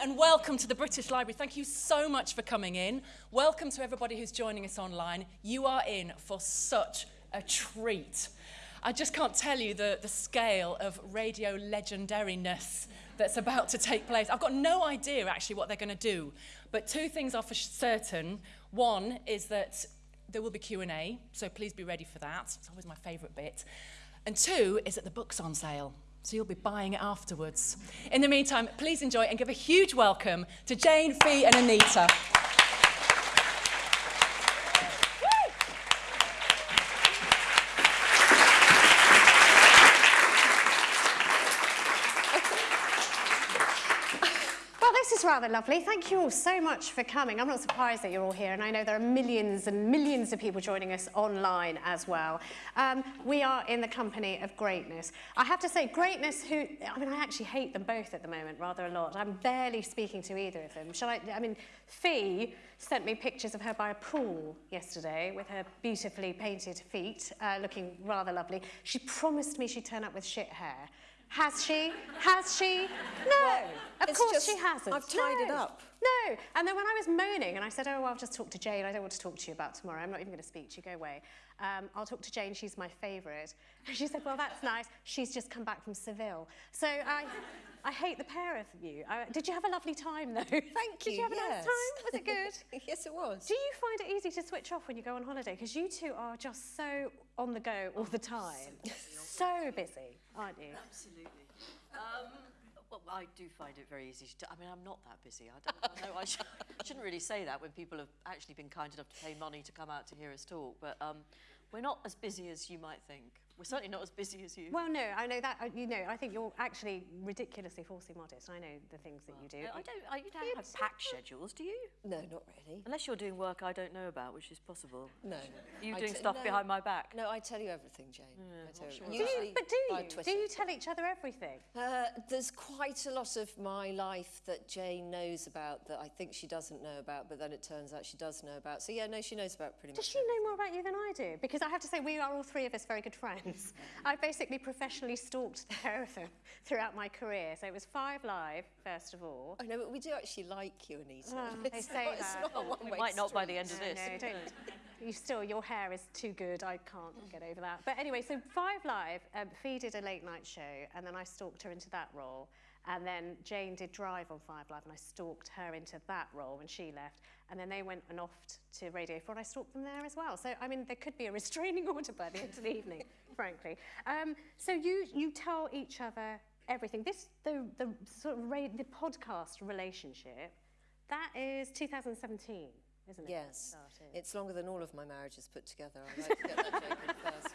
and welcome to the British Library. Thank you so much for coming in. Welcome to everybody who's joining us online. You are in for such a treat. I just can't tell you the, the scale of radio legendariness that's about to take place. I've got no idea actually what they're going to do, but two things are for certain. One is that there will be Q&A, so please be ready for that. It's always my favourite bit. And two is that the book's on sale so you'll be buying it afterwards. In the meantime, please enjoy and give a huge welcome to Jane, Fi and Anita. Rather lovely. Thank you all so much for coming. I'm not surprised that you're all here, and I know there are millions and millions of people joining us online as well. Um, we are in the company of greatness. I have to say, greatness who, I mean, I actually hate them both at the moment rather a lot. I'm barely speaking to either of them. Shall I, I mean, Fi sent me pictures of her by a pool yesterday with her beautifully painted feet, uh, looking rather lovely. She promised me she'd turn up with shit hair. Has she? Has she? No. Well, of course just, she hasn't. I've tied no. it up. No. And then when I was moaning and I said, oh, well, I'll just talk to Jane. I don't want to talk to you about tomorrow. I'm not even going to speak to you. Go away. Um, I'll talk to Jane. She's my favourite. And she said, well, that's nice. She's just come back from Seville. So I, I hate the pair of you. I, did you have a lovely time, though? Thank you. Did you have yes. a nice time? Was it good? yes, it was. Do you find it easy to switch off when you go on holiday? Because you two are just so on the go all the time. so busy, aren't you? Absolutely. Um, well, I do find it very easy to. I mean, I'm not that busy. I, don't, I know I, sh I shouldn't really say that when people have actually been kind enough to pay money to come out to hear us talk. But um, we're not as busy as you might think. We're certainly not as busy as you. Well, no, I know that. Uh, you know, I think you're actually ridiculously falsely modest. I know the things that you do. I don't. I, you don't have packed schedules, do you? No, not really. Unless you're doing work I don't know about, which is possible. No. Are you I doing stuff no, behind my back? No, I tell you everything, Jane. Yeah, I tell sure. you. Do you, but do you? Do you tell each other everything? Uh, there's quite a lot of my life that Jane knows about that I think she doesn't know about, but then it turns out she does know about. So yeah, no, she knows about pretty Does much. Does she know more about you than I do? Because I have to say, we are all three of us very good friends. I've basically professionally stalked the pair of them throughout my career. So it was Five Live, first of all. I know, but we do actually like you, Anita. Oh, they say not, that. Not we might not by the end of this. No, don't. You still, your hair is too good. I can't get over that. But anyway, so Five Live, um, Fi did a late night show, and then I stalked her into that role. And then Jane did Drive on Five Live, and I stalked her into that role when she left. And then they went and off to Radio 4, and I stalked them there as well. So, I mean, there could be a restraining order by the end of the evening, frankly. Um, so you, you tell each other everything. This, the, the sort of the podcast relationship, that is 2017, isn't it? Yes. It's longer than all of my marriages put together. I like to get that first.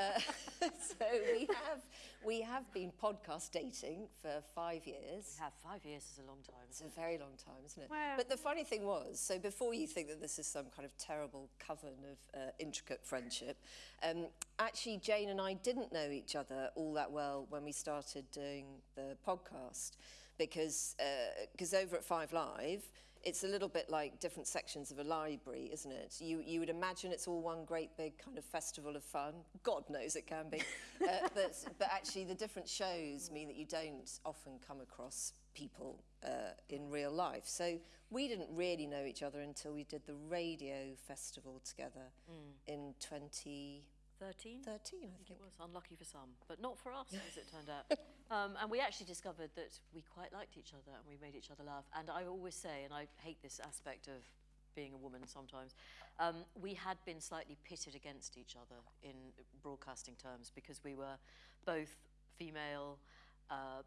Uh, so we have we have been podcast dating for five years. We have five years is a long time. It's a very long time, isn't it? Well, but the funny thing was, so before you think that this is some kind of terrible coven of uh, intricate friendship, um, actually Jane and I didn't know each other all that well when we started doing the podcast, because because uh, over at Five Live it's a little bit like different sections of a library, isn't it? You, you would imagine it's all one great big kind of festival of fun. God knows it can be. uh, but, but actually the different shows mean that you don't often come across people uh, in real life. So we didn't really know each other until we did the radio festival together mm. in 20... 13? 13, I think. It was unlucky for some, but not for us, as it turned out. Um, and we actually discovered that we quite liked each other and we made each other laugh. And I always say, and I hate this aspect of being a woman sometimes, um, we had been slightly pitted against each other in broadcasting terms because we were both female, uh,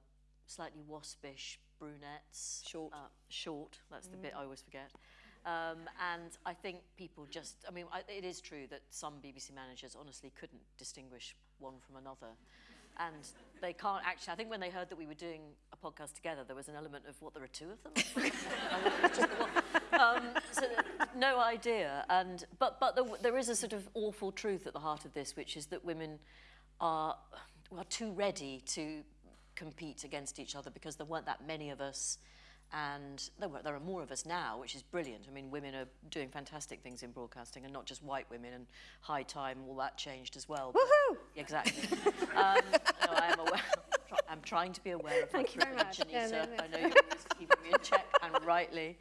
slightly waspish brunettes. Short. Uh, short, that's the mm. bit I always forget. Um, and I think people just, I mean, I, it is true that some BBC managers honestly couldn't distinguish one from another. And they can't actually, I think when they heard that we were doing a podcast together, there was an element of, what, there are two of them? um, so no idea. And, but but the, there is a sort of awful truth at the heart of this, which is that women are, are too ready to compete against each other because there weren't that many of us and there, were, there are more of us now, which is brilliant. I mean, women are doing fantastic things in broadcasting, and not just white women, and high time, all that changed as well. Woohoo! Exactly. um, no, I am aware. I'm trying to be aware of Thank you very much. Yeah, Anissa. no, no. I know you're always keeping me in check, and rightly.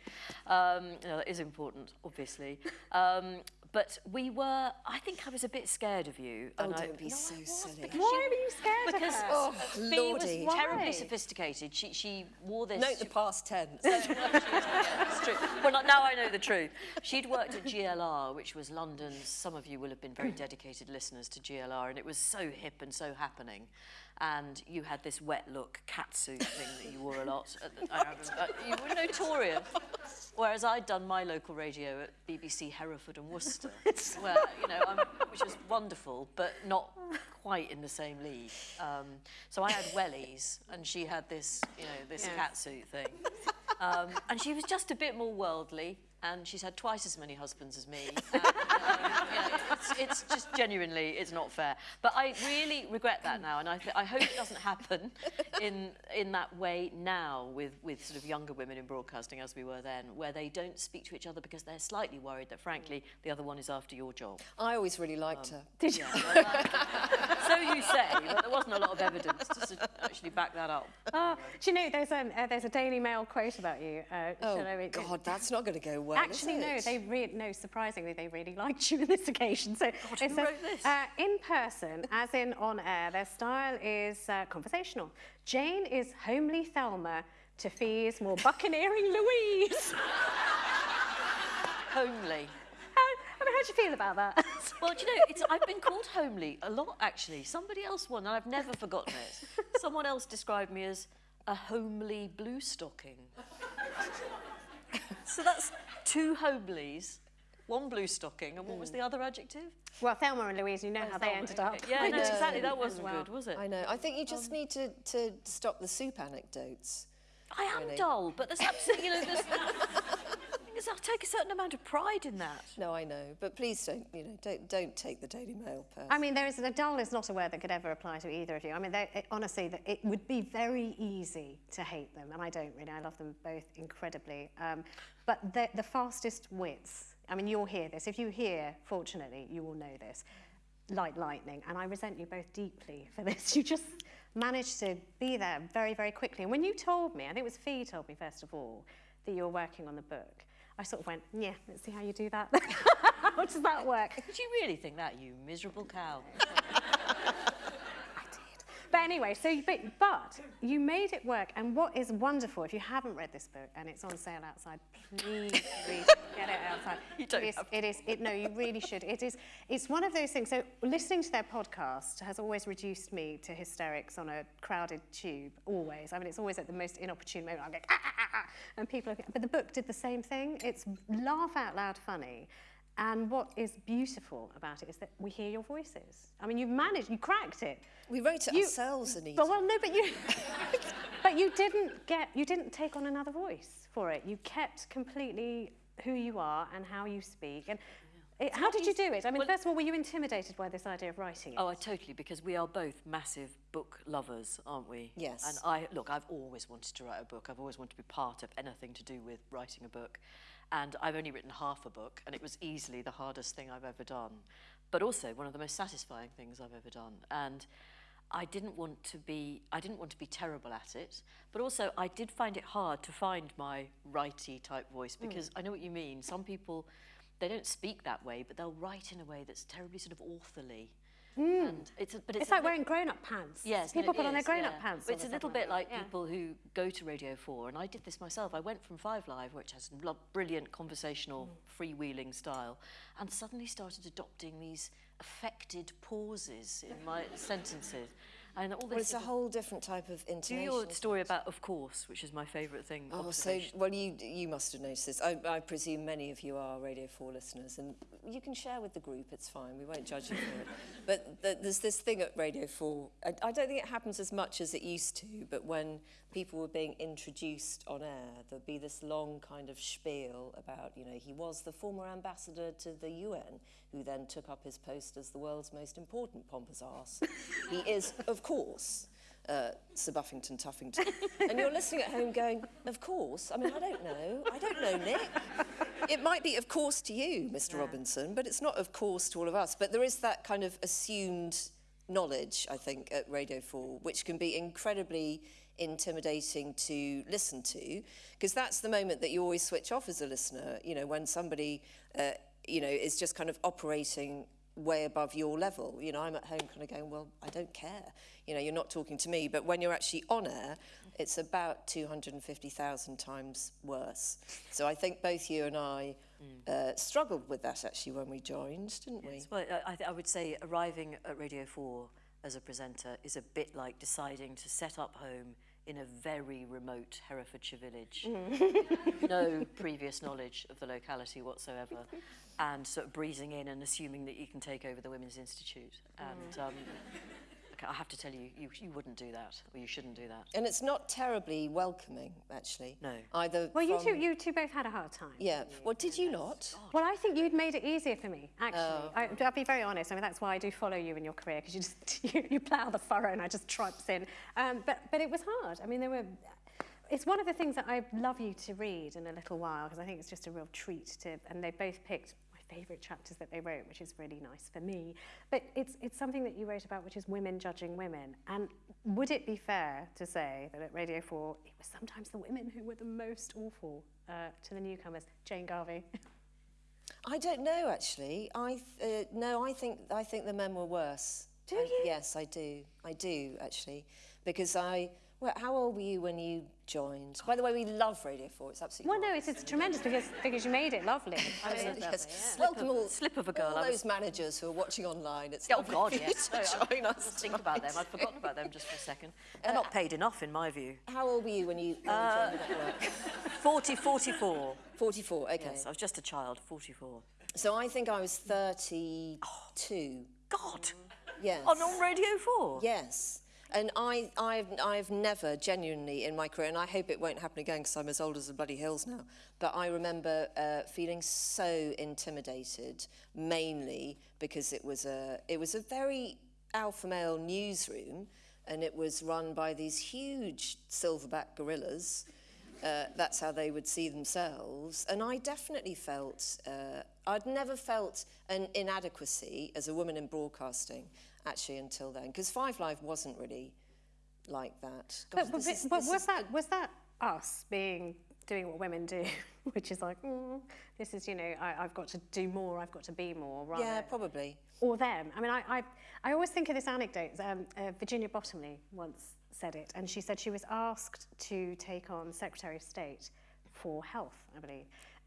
Um, that is important, obviously. Um, but we were, I think I was a bit scared of you. Oh, and I, don't be No, so was, silly. because Why were you scared of Because her? Oh, Fi lordy. was terribly Why? sophisticated. She, she wore this... Note the past tense. It's true. Well, now I know the truth. She'd worked at GLR, which was London's. Some of you will have been very dedicated listeners to GLR, and it was so hip and so happening. And you had this wet look catsuit thing that you wore a lot. The, I remember, uh, you were notorious. Whereas I'd done my local radio at BBC Hereford and Worcester, where you know, I'm, which was wonderful, but not quite in the same league. Um, so I had wellies, and she had this, you know, this catsuit thing. Um, and she was just a bit more worldly, and she's had twice as many husbands as me. And, um, you know, it's, it's just genuinely, it's not fair. But I really regret that now, and I, th- I hope it doesn't happen in in that way now with with sort of younger women in broadcasting as we were then, where they don't speak to each other because they're slightly worried that, frankly, the other one is after your job. I always really liked her. Did you? So you say, but there wasn't a lot of evidence to actually back that up. Oh, do you know there's um, uh, there's a Daily Mail quote about you? Uh, Oh, shall I it? God, that's not going to go well. Actually, is no. it? They re- no. Surprisingly, they really liked you on this occasion. So it who says, wrote this? Uh, in person, as in on air, their style is uh, conversational. Jane is homely Thelma to Fi's more buccaneering Louise. Homely. how, I mean, how do you feel about that? Well, do you know, it's, I've been called homely a lot, actually. Somebody else won, and I've never forgotten it. Someone else described me as a homely blue stocking. So that's two Hobleys, one blue stocking, and what was the mm. other adjective? well, Thelma and Louise, you know oh, how they ended up. Yeah, no, know. exactly. That wasn't well. good, was it? I know. I think you just um, need to, to stop the soup anecdotes. I am Really? dull, but there's absolutely, you know, there's, there's, I take a certain amount of pride in that. No, I know, but please don't, you know, don't don't take the Daily Mail personally. I mean, there is the dull is not a word that could ever apply to either of you. I mean, they- it, honestly, that it would be very easy to hate them, and I don't really. I love them both incredibly. Um, but the, the fastest wits. I mean, you'll hear this. If you hear, fortunately, you will know this. Like lightning, and I resent you both deeply for this. You just managed to be there very, very quickly. And when you told me, I think it was Fi told me first of all that you were working on the book. I sort of went, yeah, let's see how you do that. how does that work? Did you really think that, you miserable cow? But anyway, so you, but, but you made it work. And what is wonderful, if you haven't read this book and it's on sale outside, please, please get it outside. You don't it is, have it is. It, no, you really should. It is. It's one of those things. So listening to their podcast has always reduced me to hysterics on a crowded tube. Always. I mean, it's always at the most inopportune moment. I'm going, ah, ah, ah, ah, and people. Are, but the book did the same thing. It's laugh out loud funny. And what is beautiful about it is that we hear your voices. I mean, you've managed, you cracked it. we wrote it You- ourselves, Anita. But well, no, but you, but you didn't get, you didn't take on another voice for it. You kept completely who you are and how you speak. And it, how did you do it? I mean, Well- first of all, were you intimidated by this idea of writing it? Oh, I totally, because we are both massive book lovers, aren't we? Yes. And I, look, I've always wanted to write a book. I've always wanted to be part of anything to do with writing a book. And I've only written half a book, and it was easily the hardest thing I've ever done. But also one of the most satisfying things I've ever done. And I didn't want to be, I didn't want to be terrible at it, but also I did find it hard to find my righty type voice hmm. because I know what you mean. Some people, they don't speak that way, but they'll write in a way that's terribly sort of authorly. Mm. And it's a, but it's, it's like wearing grown-up pants. Yes, people put on their grown-up yeah. pants. It's a little bit like yeah. people who go to Radio 4, and I did this myself. I went from Five Live, which has brilliant conversational, mm. freewheeling style, and suddenly started adopting these affected pauses in my sentences. And all well, it's a whole different type of Do your story about Of Course, which is my favourite thing. Oh, so well, you you must have noticed this. I, I presume many of you are Radio 4 listeners, and you can share with the group. It's fine. We won't judge you for it. But th- there's this thing at Radio 4. I, I don't think it happens as much as it used to. But when people were being introduced on air, there'd be this long kind of spiel about, you know, he was the former ambassador to the UN, who then took up his post as the world's most important pompous arse. he is, of course uh, Sir Buffington Tuffington. and you're listening at home going, of course. I mean, I don't know. I don't know, Nick. It might be of course to you, Mr. Robinson, but it's not of course to all of us. But there is that kind of assumed knowledge, I think, at Radio 4, which can be incredibly intimidating to listen to, because that's the moment that you always switch off as a listener, you know, when somebody, uh, you know, is just kind of operating way above your level. You know, I'm at home kind of going, well, I don't care. You know, you're not talking to me. But when you're actually on air, it's about 250,000 times worse. So I think both you and I uh, struggled with that actually when we joined, didn't we? Well, I, I would say arriving at Radio 4 as a presenter is a bit like deciding to set up home in a very remote Herefordshire village. no previous knowledge of the locality whatsoever. And sort of breezing in and assuming that you can take over the Women's Institute. And um, okay, I have to tell you, you, you wouldn't do that, or you shouldn't do that. And it's not terribly welcoming, actually. No. Either Well, you two, you two both had a hard time. Yeah. Well, did you not? Well, I think you'd made it easier for me, actually. I, I'll be very honest. I mean, that's why I do follow you in your career, because you just you, you plough the furrow and I just trumps in. Um, but, but it was hard. I mean, there were... It's one of the things that I'd love you to read in a little while, because I think it's just a real treat to... And they both picked my favourite chapters that they wrote, which is really nice for me. But it's, it's something that you wrote about, which is women judging women. And would it be fair to say that at Radio 4, it was sometimes the women who were the most awful uh, to the newcomers? Jane Garvey. I don't know, actually. I uh, no, I think I think the men were worse. Do I- you? yes, I do. I do actually, because I. Well, how old were you when you joined? By the way, we love Radio 4. It's absolutely. Well, no, it's, it's tremendous because, because you made it lovely. I mean, Yes. Welcome all, Slip of a girl, all those managers who are watching online. It's Oh, God, for yes. to No, I- join us. Think about them. I'd forgotten about them just for a second. They're not paid enough, in my view. How old were you when you, when Uh, you joined the network? 40, 44. 44. Okay. Yes, I was just a child, 44. So I think I was 32. God! Yes. On, on Radio 4? Yes. And I, I've, I've never genuinely in my career, and I hope it won't happen again because I'm as old as the bloody hills now, but I remember uh, feeling so intimidated, mainly because it was a, it was a very alpha male newsroom and it was run by these huge silverback gorillas. Uh, that's how they would see themselves. And I definitely felt, uh, I'd never felt an inadequacy as a woman in broadcasting, actually, until then. Because Five Live wasn't really like that. but, God, but, but, is- but was is that was that us being doing what women do, which is like, mm, this is you know, I, I've got to do more, I've got to be more, rather, Yeah, probably. or them. I mean, I, I, I always think of this anecdote. Um, uh, Virginia Bottomley once said it, and she said she was asked to take on Secretary of State for Health, I believe.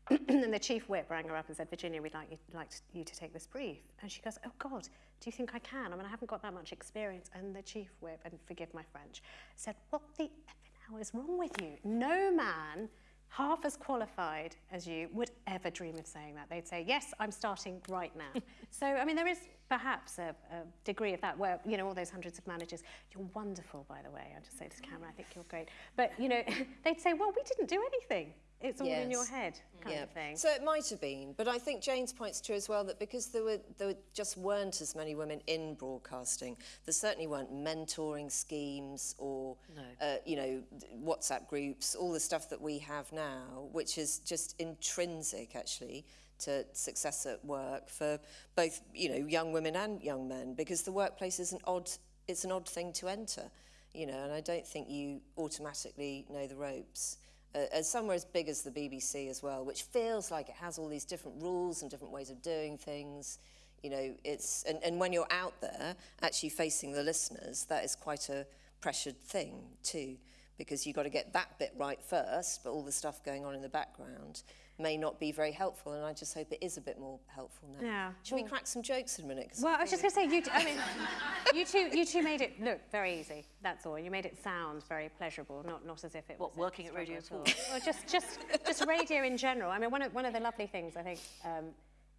and the chief whip rang her up and said, Virginia, we'd like you, like you to take this brief. And she goes, oh God, do you think I can? I mean, I haven't got that much experience. And the chief whip, and forgive my French, said, what the effing hell is wrong with you? No man half as qualified as you would ever dream of saying that. They'd say, yes, I'm starting right now. so, I mean, there is perhaps a, a degree of that where, you know, all those hundreds of managers, you're wonderful, by the way. I'll just say to the camera, I think you're great. But, you know, they'd say, well, we didn't do anything. It's all in your head kind of thing. So it might have been, but I think Jane's point's true as well that because there were there just weren't as many women in broadcasting, there certainly weren't mentoring schemes or No. uh, you know WhatsApp groups, all the stuff that we have now, which is just intrinsic actually to success at work for both you know young women and young men because the workplace is an odd it's an odd thing to enter, you know, and I don't think you automatically know the ropes uh, somewhere as big as the BBC as well, which feels like it has all these different rules and different ways of doing things. You know, it's and, and when you're out there actually facing the listeners, that is quite a pressured thing too, because you've got to get that bit right first, but all the stuff going on in the background may not be very helpful, and I just hope it is a bit more helpful now. Yeah. Should we crack some jokes in a minute? Well, I was just going to say, you, t- I mean, you two, you two made it look very easy. That's all. You made it sound very pleasurable, not, not as if it What, was. a working at struggle Radio all. Well, just, just, just radio in general. I mean, one of, one of the lovely things I think um,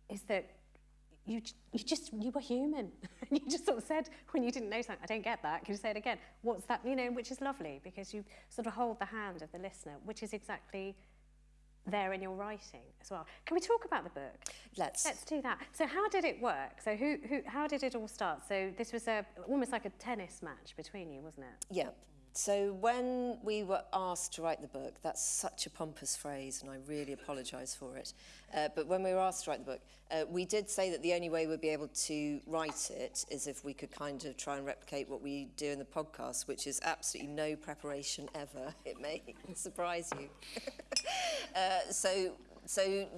is that you, you just, you were human. you just sort of said when you didn't know something, I don't get that. Can you say it again? What's that? You know, which is lovely because you sort of hold the hand of the listener, which is exactly there in your writing as well. Can we talk about the book? Let's. Let's do that. So how did it work? So who, who, how did it all start? So this was a, almost like a tennis match between you, wasn't it? Yeah. So when we were asked to write the book, that's such a pompous phrase, and I really apologise for it. Uh, but when we were asked to write the book, uh, we did say that the only way we'd be able to write it is if we could kind of try and replicate what we do in the podcast, which is absolutely no preparation ever. It may surprise you. uh, so, so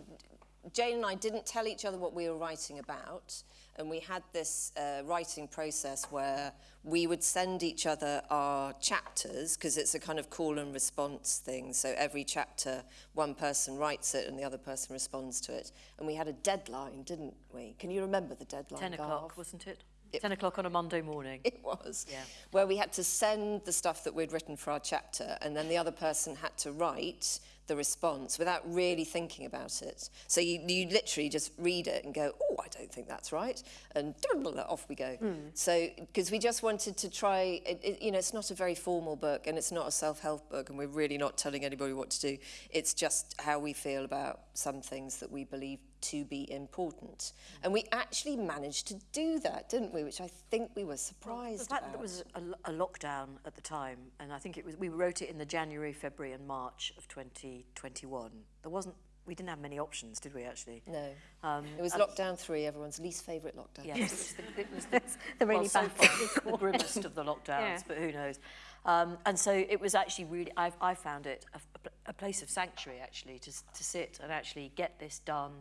Jane and I didn't tell each other what we were writing about, and we had this uh, writing process where we would send each other our chapters because it's a kind of call and response thing. So every chapter, one person writes it and the other person responds to it. And we had a deadline, didn't we? Can you remember the deadline? 10 o'clock, wasn't it? It- 10 o'clock on a Monday morning. It was. Yeah. Where we had to send the stuff that we'd written for our chapter, and then the other person had to write the response without really thinking about it. So you, you literally just read it and go, oh, I don't think that's right, and off we go. Hmm. So, because we just wanted to try, it, it, you know, it's not a very formal book, and it's not a self-help book, and we're really not telling anybody what to do. It's just how we feel about some things that we believe to be important. And we actually managed to do that, didn't we? Which I think we were The surprised fact that about. there was a, a lockdown at the time, and I think it was we wrote it in the January, February, and March of 2021. There wasn't, we didn't have many options, did we? Actually, No. Um, it was lockdown three, everyone's least favourite lockdown. Yes, it was the, it was the, the really well, so far, the grimmest of the lockdowns, Yeah. but who knows? Um, and so it was actually really, I've, I found it a, a place of sanctuary actually to, to sit and actually get this done.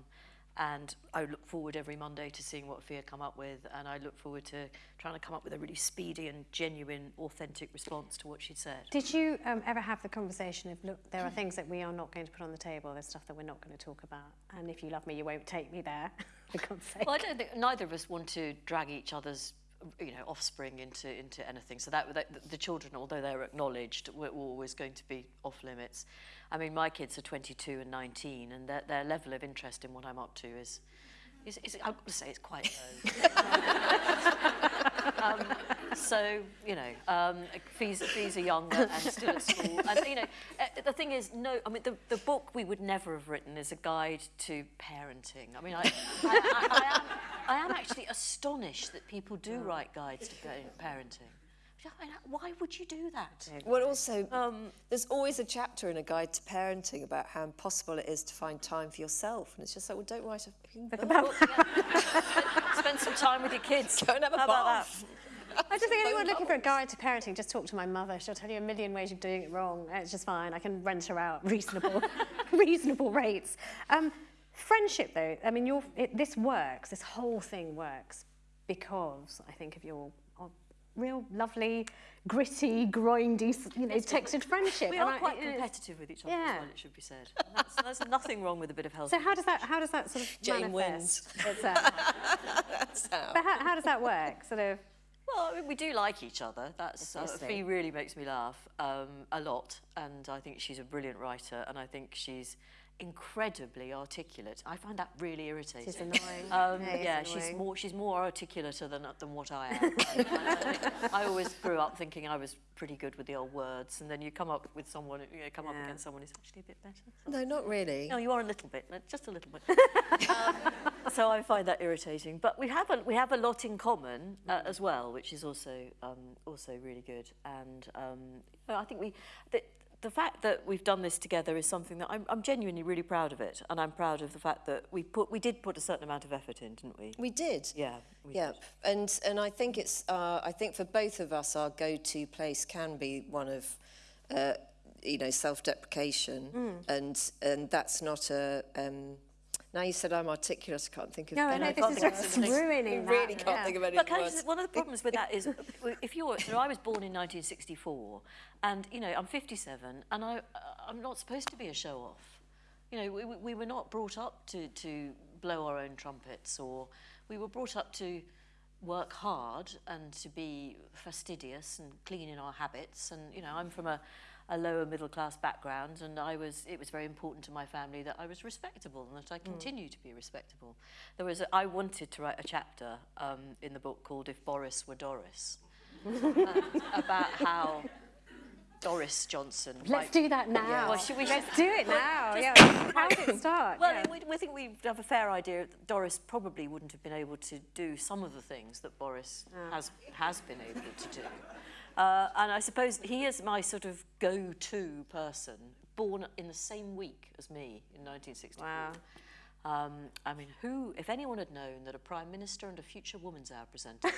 And I look forward every Monday to seeing what Fia come up with, and I look forward to trying to come up with a really speedy and genuine, authentic response to what she'd said. Did you um, ever have the conversation of, look, there are things that we are not going to put on the table, there's stuff that we're not going to talk about, and if you love me, you won't take me there, for God's sake. Well, I don't think neither of us want to drag each other's, you know offspring into into anything. So that, that the children although they're acknowledged were, were always going to be off limits. I mean my kids are 22 and 19 and their, their level of interest in what i'm up to is is, is i've got to say it's quite low. Um, so you know um fees fees are younger and still at school. And you know uh, the thing is no i mean the the book we would never have written is a guide to parenting. I mean i, I, I, I am I am actually astonished that people do write guides to parenting. Why would you do that? Well, also, there's always a chapter in a guide to parenting about how impossible it is to find time for yourself. And it's just like, well, don't write a fucking book. about Spend some time with your kids. Go and have a How about bath. I just think anyone looking for a guide to parenting, just talk to my mother. She'll tell you a million ways of doing it wrong. It's just fine. I can rent her out reasonable, reasonable rates. Um, friendship, though, I mean, your it, this works. This whole thing works because I think of your real lovely, gritty, grindy, you know, texted friendship. We And are I- quite it is- competitive with each other Yeah. as well, it should be said. That's, there's nothing wrong with a bit of healthy. So how does that how does that sort of Jane manifest? Uh, That's how. but how, how does that work? Sort of. Well, I mean, we do like each other. That's uh. Fee really makes me laugh um, a lot, and I think she's a brilliant writer, and I think she's incredibly articulate. I find that really irritating. She's annoying. Um, Yeah, yeah, she's more she's more articulate than than what I am. I, I, I always grew up thinking I was pretty good with the old words, and then you come up with someone, you know, come up against someone who's actually a bit better. No, not really. No, you are a little bit, just a little bit. um, so I find that irritating. But we have a we have a lot in common uh, as well, which is also um, also really good. And um, I think we the, the fact that we've done this together is something that I'm, I'm genuinely really proud of it, and I'm proud of the fact that we put we did put a certain amount of effort in, didn't we? We did. Yeah. We Yep. And and I think it's uh, I think for both of us our go-to place can be one of uh, you know self-deprecation Hmm. and and that's not a um, now you said I'm articulate I can't think of No, I any know I this can't is think of just anything. ruining that. really can't yeah. think of any But can I just, one of the problems with that is, if you're, so I was born in 1964, and you know I'm 57, and I, uh, I'm not supposed to be a show off. You know, we, we- we were not brought up to to blow our own trumpets, or we were brought up to work hard and to be fastidious and clean in our habits. And you know, I'm from a a lower middle class background and I was it was very important to my family that I was respectable and that I continue to be respectable. There was a, I wanted to write a chapter um, in the book called If Boris Were Doris about how Doris Johnson Let's do that now. Well, should we- Let's do it now. yeah. How did it start? Well, yeah. we, we think we have a fair idea that Doris probably wouldn't have been able to do some of the things that Boris has has been able to do. Uh, and I suppose he is my sort of go-to person, born in the same week as me in 1964. Wow. Um, I mean, who, if anyone had known that a Prime Minister and a future Woman's Hour presenter,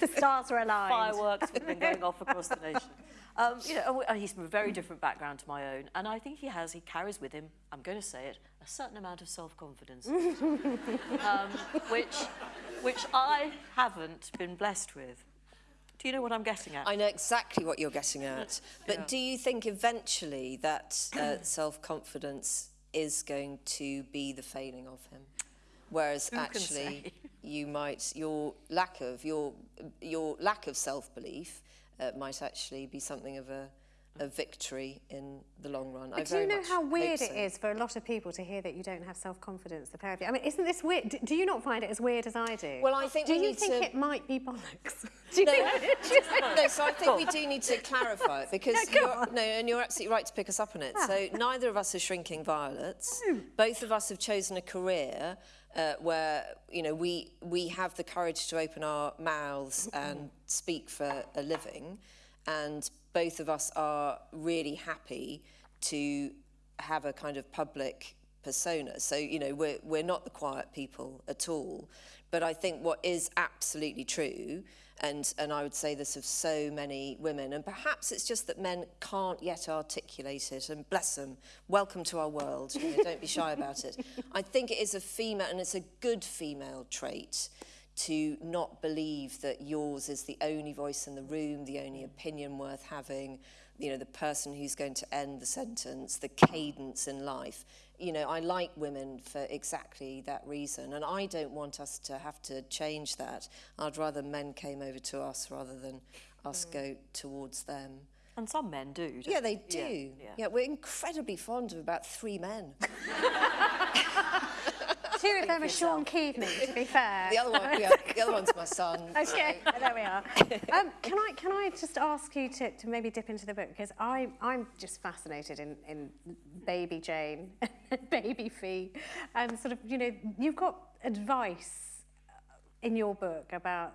The stars were aligned. fireworks would have been going off across the nation. Um, you know, he's from a very different background to my own, and I think he has, he carries with him, I'm going to say it, a certain amount of self-confidence, um, which, which I haven't been blessed with. Do you know what I'm getting at? I know exactly what you're getting at. But Yeah. do you think eventually that uh, self-confidence is going to be the failing of him? Whereas Who actually you might your lack of your your lack of self-belief uh, might actually be something of a a victory in the long run. I But do you know how weird so. it is for a lot of people to hear that you don't have self-confidence, the pair of you? I mean, isn't this weird? D- Do you not find it as weird as I do? Well, I think Do we you think to- it might be bollocks? Do you No, think- do you think- no, so I think we do need to clarify it because you're, no, and you're absolutely right to pick us up on it. Ah. So neither of us are shrinking violets. Hmm. Both of us have chosen a career uh, where you know we we have the courage to open our mouths mm-hmm. and speak for a living, and both of us are really happy to have a kind of public persona. So, you know, we're, we're not the quiet people at all. But I think what is absolutely true, and, and I would say this of so many women, and perhaps it's just that men can't yet articulate it, and bless them, welcome to our world, you know, don't be shy about it. I think it is a female, and it's a good female trait, to not believe that yours is the only voice in the room, the only opinion worth having, you know, the person who's going to end the sentence, the cadence in life. You know, I like women for exactly that reason, and I don't want us to have to change that. I'd rather men came over to us rather than us mm. go towards them. and some men do. Yeah, they do. Yeah, yeah, we're incredibly fond of about three men. Two of them are Sean Keaveney, to be fair. The other one, yeah, the other one's my son. Okay, there we are. Um, can I can I just ask you to, to maybe dip into the book because I I'm just fascinated in, in baby Jane, baby Fi, and sort of you know you've got advice in your book about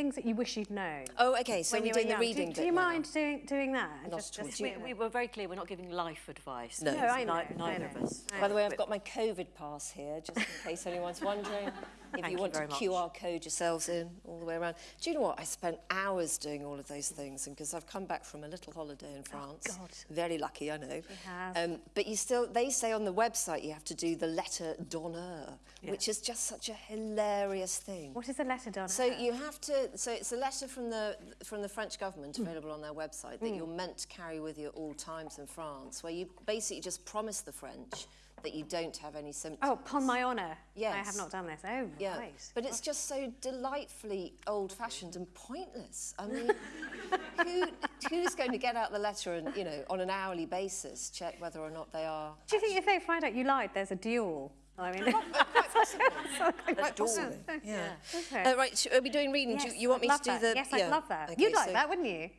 things that you wish you'd known. Oh, okay, so we're doing the reading Do, do you now. mind doing doing that? Not just, just We, we were very clear, we're not giving life advice. No. No, I know. Ni- I neither of us. By the way. I've got my COVID pass here, just in case anyone's wondering. If Thank you you want to very much. QR code yourselves in all the way around. Do you know what? I spent hours doing all of those things, and because I've come back from a little holiday in France. God. Very lucky, I know. have. Um, but you still, they say on the website you have to do the letter d'honneur, which is just such a hilarious thing. What is a letter done? So you have to. So it's a letter from the from the French government available on their website that you're meant to carry with you at all times in France, where you basically just promise the French that you don't have any symptoms. Oh, upon my honour. I have not done this. Oh, Yeah, right. but it's just so delightfully old-fashioned and pointless. I mean, who who's going to get out the letter and you know on an hourly basis check whether or not they are Do you think if they find out you lied, there's a duel? I mean, quite possibly? Yeah. Okay. Uh, right, sh- are we doing reading? do you, Yes, you want I'd me love to do that. the? Yes, yeah. I'd love that. Okay, You'd like so- that, wouldn't you?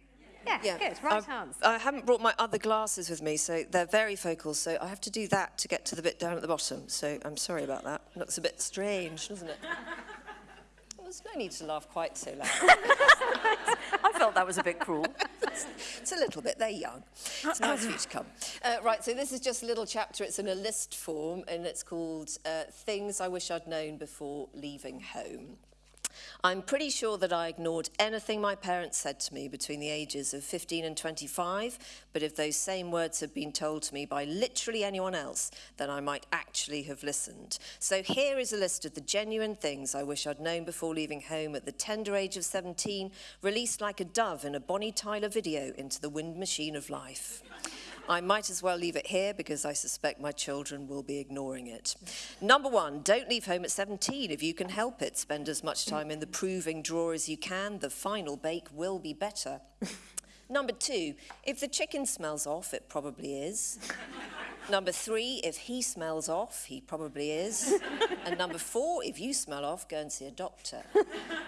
Yes, Yeah, good. Right I've- chance. I haven't brought my other glasses with me, so they're very focal, so I have to do that to get to the bit down at the bottom. So I'm sorry about that. Looks a bit strange, doesn't it? Well, There's no need to laugh quite so loud. I felt that was a bit cruel. It's a little bit. They're young. It's nice for you to come. Uh, right, so this is just a little chapter. It's in a list form, and it's called uh, Things I Wish I'd Known Before Leaving Home. I'm pretty sure that I ignored anything my parents said to me between the ages of 15 and 25, but if those same words had been told to me by literally anyone else, then I might actually have listened. So here is a list of the genuine things I wish I'd known before leaving home at the tender age of 17, released like a dove in a Bonnie Tyler video into the wind machine of life. I might as well leave it here because I suspect my children will be ignoring it. Number one, don't leave home at 17 if you can help it. Spend as much time in the proving drawer as you can. The final bake will be better. Number two, if the chicken smells off, it probably is. Number three, if he smells off, he probably is. And number four, if you smell off, go and see a doctor.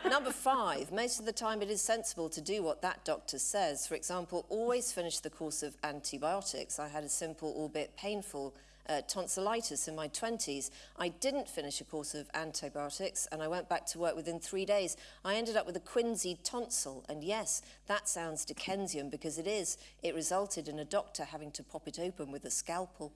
Number five, most of the time it is sensible to do what that doctor says. For example, always finish the course of antibiotics. I had a simple, albeit painful, uh, tonsillitis in my 20s. I didn't finish a course of antibiotics and I went back to work within three days. I ended up with a quinsy tonsil. And yes, that sounds Dickensian because it is. It resulted in a doctor having to pop it open with a scalpel.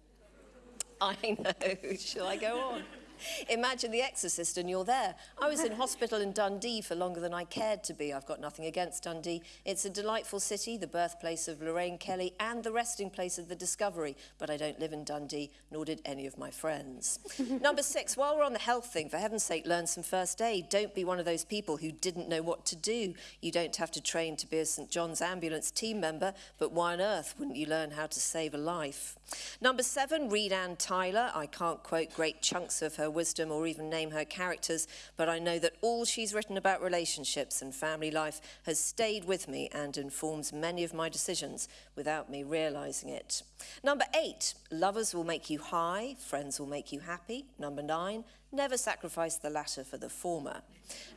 I know. Shall I go on? Imagine The Exorcist and you're there. I was in hospital in Dundee for longer than I cared to be. I've got nothing against Dundee. It's a delightful city, the birthplace of Lorraine Kelly and the resting place of the Discovery. But I don't live in Dundee, nor did any of my friends. Number six, while we're on the health thing, for heaven's sake, learn some first aid. Don't be one of those people who didn't know what to do. You don't have to train to be a St John's ambulance team member, but why on earth wouldn't you learn how to save a life? Number seven, read Anne Tyler. I can't quote great chunks of her wisdom or even name her characters, but I know that all she's written about relationships and family life has stayed with me and informs many of my decisions without me realizing it. Number eight, lovers will make you high, friends will make you happy. Number nine, never sacrifice the latter for the former.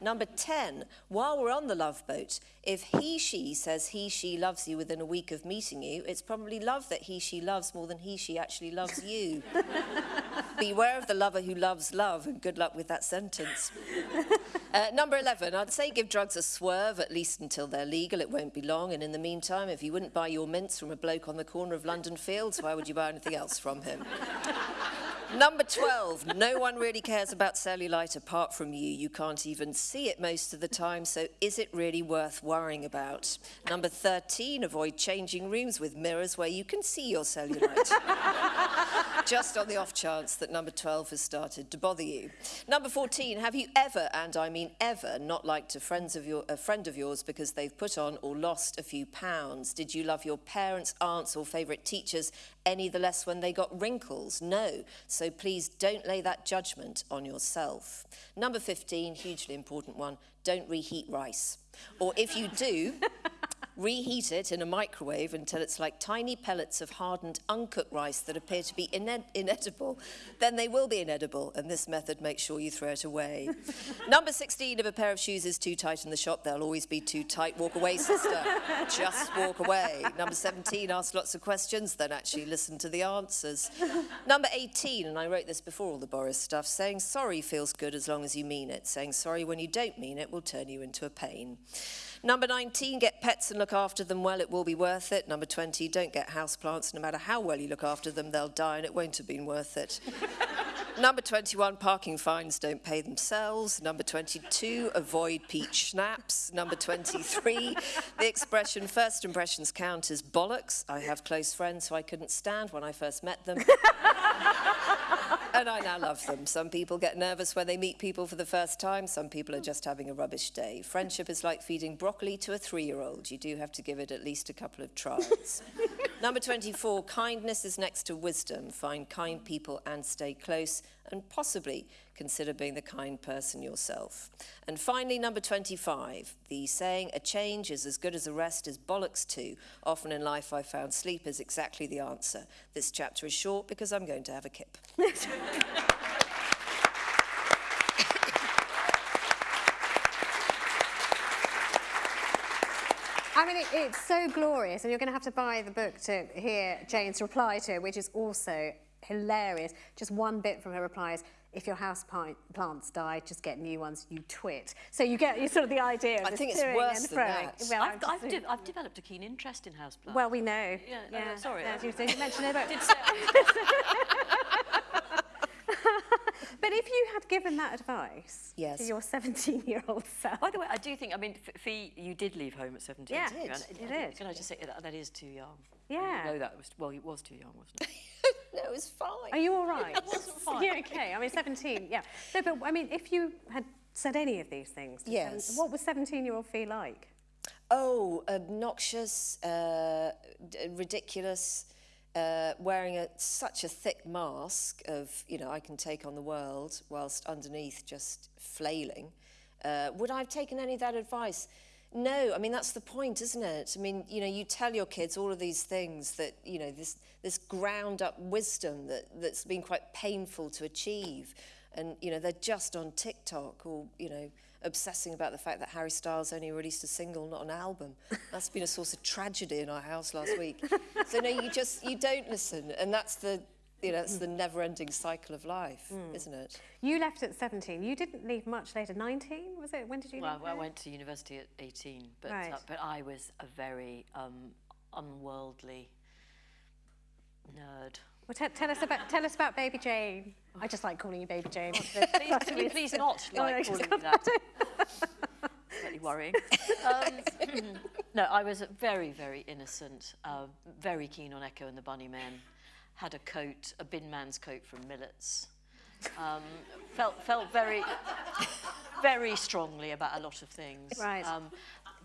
Number 10, while we're on the love boat, if he, she says he, she loves you within a week of meeting you, it's probably love that he, she loves more than he, she actually loves you. Beware of the lover who loves love, and good luck with that sentence. Uh, number 11, I'd say give drugs a swerve, at least until they're legal. It won't be long. And in the meantime, if you wouldn't buy your mints from a bloke on the corner of London Fields, why would you buy anything else from him? Number 12, no one really cares about cellulite apart from you. You can't even see it most of the time, so is it really worth worrying about? Number 13, avoid changing rooms with mirrors where you can see your cellulite. Just on the off chance that number 12 has started to bother you. Number 14, have you ever, and I mean ever, not liked a, friends of your, a friend of yours because they've put on or lost a few pounds? Did you love your parents, aunts, or favourite teachers any the less when they got wrinkles? No. So please don't lay that judgment on yourself. Number 15, hugely important one, don't reheat rice. Or if you do, reheat it in a microwave until it's like tiny pellets of hardened uncooked rice that appear to be ine inedible, then they will be inedible, and this method makes sure you throw it away. Number 16, if a pair of shoes is too tight in the shop, they'll always be too tight. Walk away, sister. Just walk away. Number 17, ask lots of questions, then actually listen to the answers. Number 18, and I wrote this before all the Boris stuff, saying sorry feels good as long as you mean it. Saying sorry when you don't mean it will turn you into a pain. Number 19, get pets and look after them well, it will be worth it. Number 20, don't get houseplants. No matter how well you look after them, they'll die and it won't have been worth it. Number 21, parking fines don't pay themselves. Number 22, avoid peach schnapps. Number 23, the expression first impressions count as bollocks. I have close friends who I couldn't stand when I first met them. and I now love them. Some people get nervous when they meet people for the first time. Some people are just having a rubbish day. Friendship is like feeding broccoli to a three-year-old. You do have to give it at least a couple of tries. Number 24, kindness is next to wisdom. Find kind people and stay close and possibly consider being the kind person yourself. And finally, number 25, the saying, a change is as good as a rest is bollocks too. Often in life I've found sleep is exactly the answer. This chapter is short because I'm going to have a kip. I mean, it, it's so glorious, and you're going to have to buy the book to hear Jane's reply to it, which is also hilarious. Just one bit from her reply is, if your house plants die, just get new ones, you twit. So you get you sort of the idea of I think it's worse than that. Well, I've, I've, de I've, developed a keen interest in houseplants. Well, we know. Yeah, yeah. Uh, sorry. Uh, you did mention it, but... did say But if you had given that advice yes. to your 17-year-old self... By the way, I do think, I mean, Fi, you did leave home at 17. Yeah, did. You did. Can I just say, that, that is too young. Yeah. No, that was, well, it was too young, wasn't it? no, it was fine. Are you all right? It wasn't fine. Yeah, okay. I mean, 17, yeah. No, but, I mean, if you had said any of these things, yes. what was 17-year-old Fi like? Oh, obnoxious, uh, ridiculous, uh, wearing a, such a thick mask of, you know, I can take on the world whilst underneath just flailing. Uh, would I have taken any of that advice? No, I mean, that's the point, isn't it? I mean, you know, you tell your kids all of these things that, you know, this, this ground up wisdom that, that's been quite painful to achieve. And, you know, they're just on TikTok or, you know, obsessing about the fact that Harry Styles only released a single, not an album. That's been a source of tragedy in our house last week. so no, you just, you don't listen. And that's the, You know, it's the never-ending cycle of life, isn't it? You left at 17. You didn't leave much later. 19, was it? When did you Well, leave? I went to university at 18, but, Right. uh, but I was a very um, unworldly nerd. Well, te- tell us about tell us about Baby Jane. I just like calling you Baby Jane. Please, can you please not Oh, no, like just calling me that? Slightly worrying. Um, no, I was very, very innocent, uh, very keen on Echo and the Bunnymen. Had a coat, a bin man's coat from Millets. Um, felt felt very, very strongly about a lot of things. Right. Um,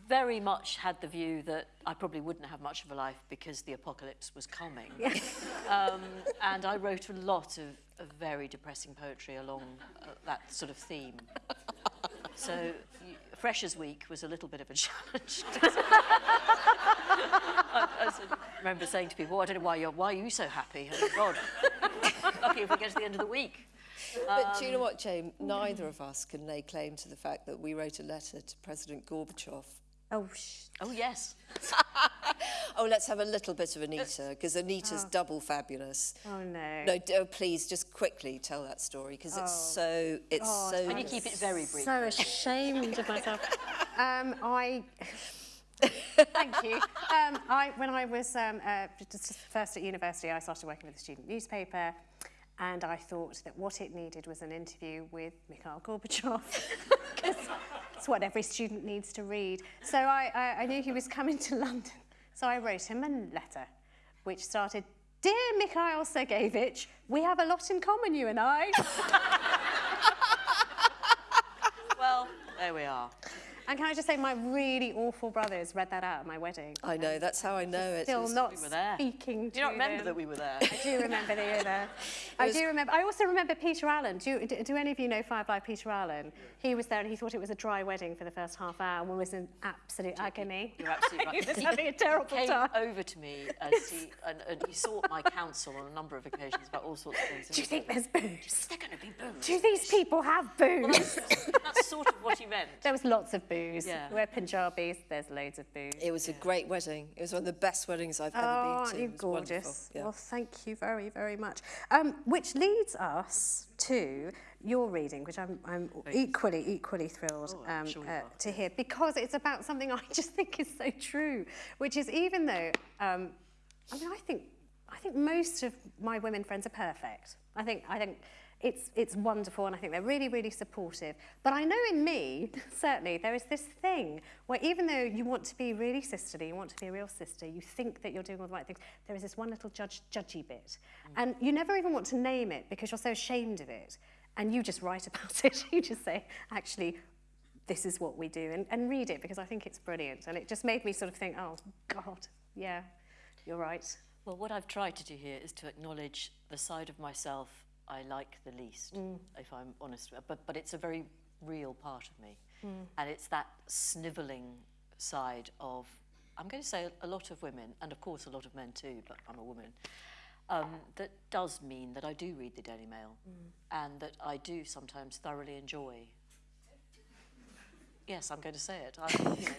very much had the view that I probably wouldn't have much of a life because the apocalypse was coming. um, and I wrote a lot of, of very depressing poetry along uh, that sort of theme. So Freshers Week was a little bit of a challenge. I, I remember saying to people, "Oh, I don't know why you're, why are you so happy? Oh, God, lucky if we get to the end of the week. But do you know um, what, Jane? Neither of us can lay claim to the fact that we wrote a letter to President Gorbachev. Oh, sh- Oh, yes. Oh, let's have a little bit of Anita, because Anita's double fabulous. oh no. No, oh, please, just quickly tell that story, because it's so, it's Oh, so... Can you keep it very brief? So ashamed of myself. Um, I. Thank you. Um, I, when I was um, uh, just first at university, I started working with a student newspaper, and I thought that what it needed was an interview with Mikhail Gorbachev, because it's what every student needs to read. So I, I, I knew he was coming to London, so I wrote him a letter, which started. Dear Mikhail Sergeyevich, we have a lot in common, you and I. Well, there we are. And can I just say, my really awful brothers read that out at my wedding. I know, that's how I know it. Still It's- not we were there. speaking to Do you not remember them. that we were there? I do remember that you were there. I do remember. I also remember Peter Allen. Do, you, do, do any of you know Firefly Peter Allen? He was there and he thought it was a dry wedding for the first half hour and was in absolute agony. You're absolutely right. he was having a terrible came time. over to me and he, and, and he sought my counsel on a number of occasions about all sorts of things. Do you think there's booze? They're going to be booze. Do these people have booze? That's sort of what he meant. there was lots of booze. Yeah. We're Punjabis. There's loads of booze. It was a great wedding. It was one of the best weddings I've ever Oh, been aren't to. you It was wonderful. gorgeous? Yeah. Well, thank you very, very much. Um, which leads us to your reading, which I'm, I'm equally, equally thrilled Oh, um, sure uh, to hear, because it's about something I just think is so true, which is even though, um, I mean, I think, I think most of my women friends are perfect. I think, I think it's, it's wonderful and I think they're really, really supportive. But I know in me, certainly, there is this thing where even though you want to be really sisterly, you want to be a real sister, you think that you're doing all the right things, there is this one little judge, judgy bit. Mm. And you never even want to name it because you're so ashamed of it. And you just write about it. you just say, actually, this is what we do and, and read it because I think it's brilliant. And it just made me sort of think, oh, God, yeah, you're right. Well, what I've tried to do here is to acknowledge the side of myself I like the least, if I'm honest. But, but it's a very real part of me. And it's that snivelling side of, I'm going to say a lot of women, and of course a lot of men too, but I'm a woman, um, that does mean that I do read the Daily Mail and that I do sometimes thoroughly enjoy Yes, I'm going to say it. I, you know,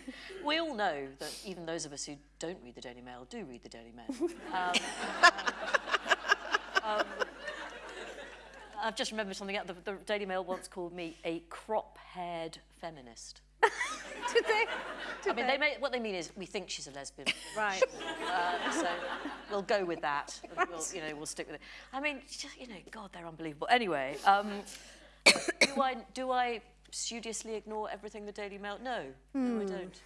we all know that even those of us who don't read the Daily Mail do read the Daily Mail. Um, I've just remembered something. The, the Daily Mail once called me a crop-haired feminist. Did they? I mean, they may, what they mean is we think she's a lesbian. Right. Uh, so we'll go with that. We'll, you know, we'll stick with it. I mean, just, you know, God, they're unbelievable. Anyway, um, do I do I studiously ignore everything the Daily Mail? No, no, I don't.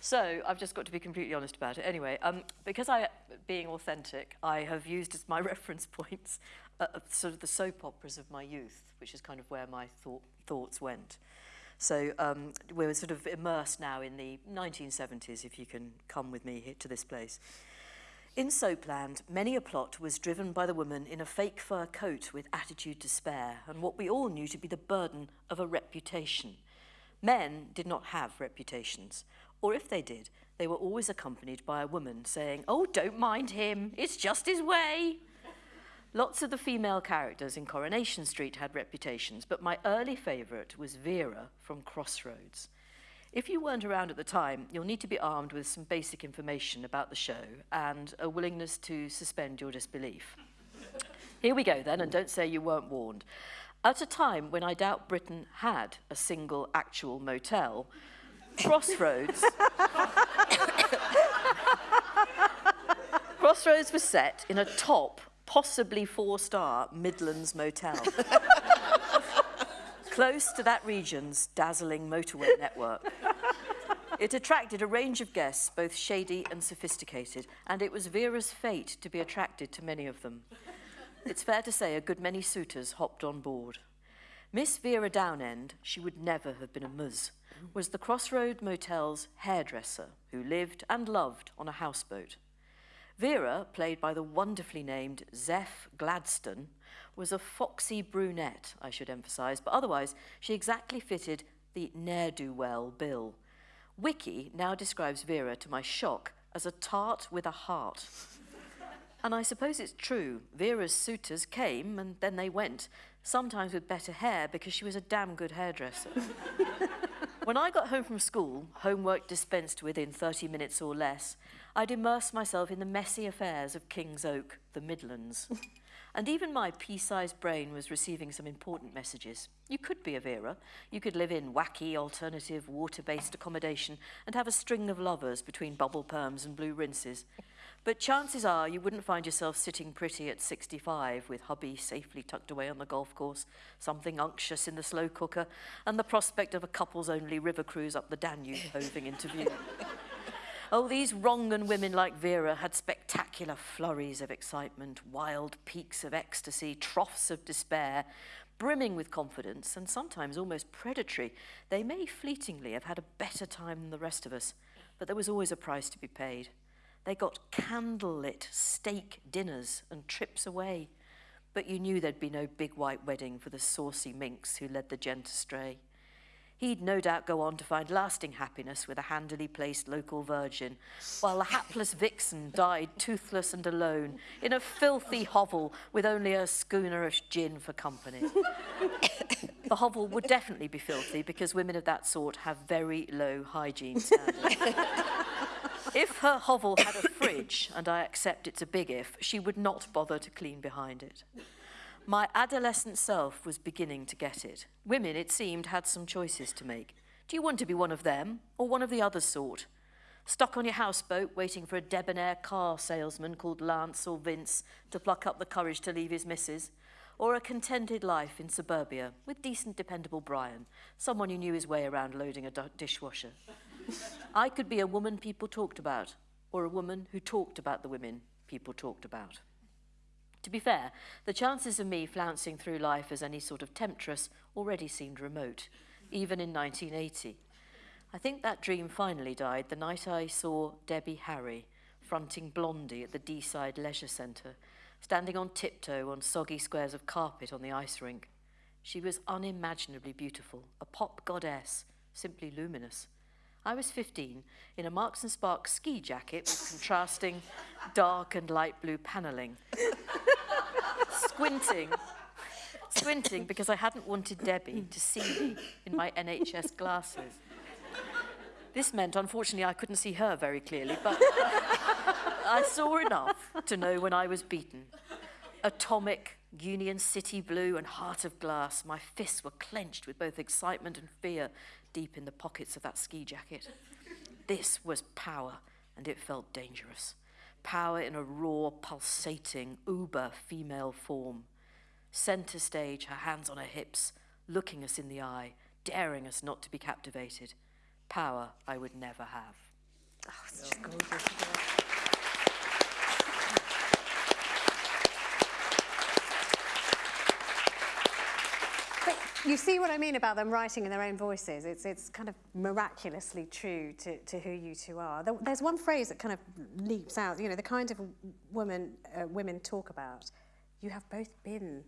So I've just got to be completely honest about it. Anyway, um, because I, being authentic, I have used as my reference points uh, sort of the soap operas of my youth, which is kind of where my thought, thoughts went. So um, we're sort of immersed now in the 1970s, if you can come with me here to this place. In Soapland, many a plot was driven by the woman in a fake fur coat with attitude to spare and what we all knew to be the burden of a reputation. Men did not have reputations, or if they did, they were always accompanied by a woman saying, Oh, don't mind him, it's just his way. Lots of the female characters in Coronation Street had reputations, but my early favourite was Vera from Crossroads. If you weren't around at the time, you'll need to be armed with some basic information about the show and a willingness to suspend your disbelief. Here we go then, and don't say you weren't warned. At a time when I doubt Britain had a single actual motel, Crossroads. Crossroads was set in a top, possibly four star Midlands motel. Close to that region's dazzling motorway network. It attracted a range of guests, both shady and sophisticated, and it was Vera's fate to be attracted to many of them. It's fair to say a good many suitors hopped on board. Miss Vera Downend, she would never have been a muz, was the Crossroad Motel's hairdresser who lived and loved on a houseboat. Vera, played by the wonderfully named Zeph Gladstone, was a foxy brunette, I should emphasise, but otherwise she exactly fitted the ne'er-do-well bill. Wiki now describes Vera, to my shock, as a tart with a heart. And I suppose it's true. Vera's suitors came and then they went, sometimes with better hair because she was a damn good hairdresser. When I got home from school, homework dispensed within 30 minutes or less, I'd immerse myself in the messy affairs of King's Oak, the Midlands. and even my pea-sized brain was receiving some important messages. You could be a Vera. You could live in wacky, alternative, water-based accommodation and have a string of lovers between bubble perms and blue rinses. But chances are you wouldn't find yourself sitting pretty at 65 with hubby safely tucked away on the golf course, something unctuous in the slow cooker, and the prospect of a couples-only river cruise up the Danube hoving into view. Oh, these Rongan women like Vera had spectacular flurries of excitement, wild peaks of ecstasy, troughs of despair, brimming with confidence and sometimes almost predatory. They may fleetingly have had a better time than the rest of us, but there was always a price to be paid. They got candlelit steak dinners and trips away, but you knew there'd be no big white wedding for the saucy minx who led the gent astray. He'd no doubt go on to find lasting happiness with a handily placed local virgin, while the hapless vixen died toothless and alone in a filthy hovel with only a schooner of gin for company. the hovel would definitely be filthy because women of that sort have very low hygiene standards. If her hovel had a fridge, and I accept it's a big if, she would not bother to clean behind it. My adolescent self was beginning to get it. Women, it seemed, had some choices to make. Do you want to be one of them or one of the other sort? Stuck on your houseboat waiting for a debonair car salesman called Lance or Vince to pluck up the courage to leave his missus? Or a contented life in suburbia with decent, dependable Brian, someone who knew his way around loading a dishwasher? I could be a woman people talked about, or a woman who talked about the women people talked about. To be fair, the chances of me flouncing through life as any sort of temptress already seemed remote, even in 1980. I think that dream finally died the night I saw Debbie Harry fronting Blondie at the Deeside Leisure Centre, standing on tiptoe on soggy squares of carpet on the ice rink. She was unimaginably beautiful, a pop goddess, simply luminous. I was 15 in a Marks and Sparks ski jacket with contrasting dark and light blue panelling squinting, squinting because I hadn't wanted Debbie to see me in my NHS glasses. This meant, unfortunately, I couldn't see her very clearly, but I saw enough to know when I was beaten. Atomic, Union City blue and heart of glass, my fists were clenched with both excitement and fear deep in the pockets of that ski jacket. This was power, and it felt dangerous power in a raw, pulsating, uber female form. Centre stage, her hands on her hips, looking us in the eye, daring us not to be captivated. Power I would never have. Oh, it's just gorgeous. You see what I mean about them writing in their own voices. It's, it's kind of miraculously true to, to who you two are. There's one phrase that kind of leaps out, you know, the kind of woman uh, women talk about. You have both been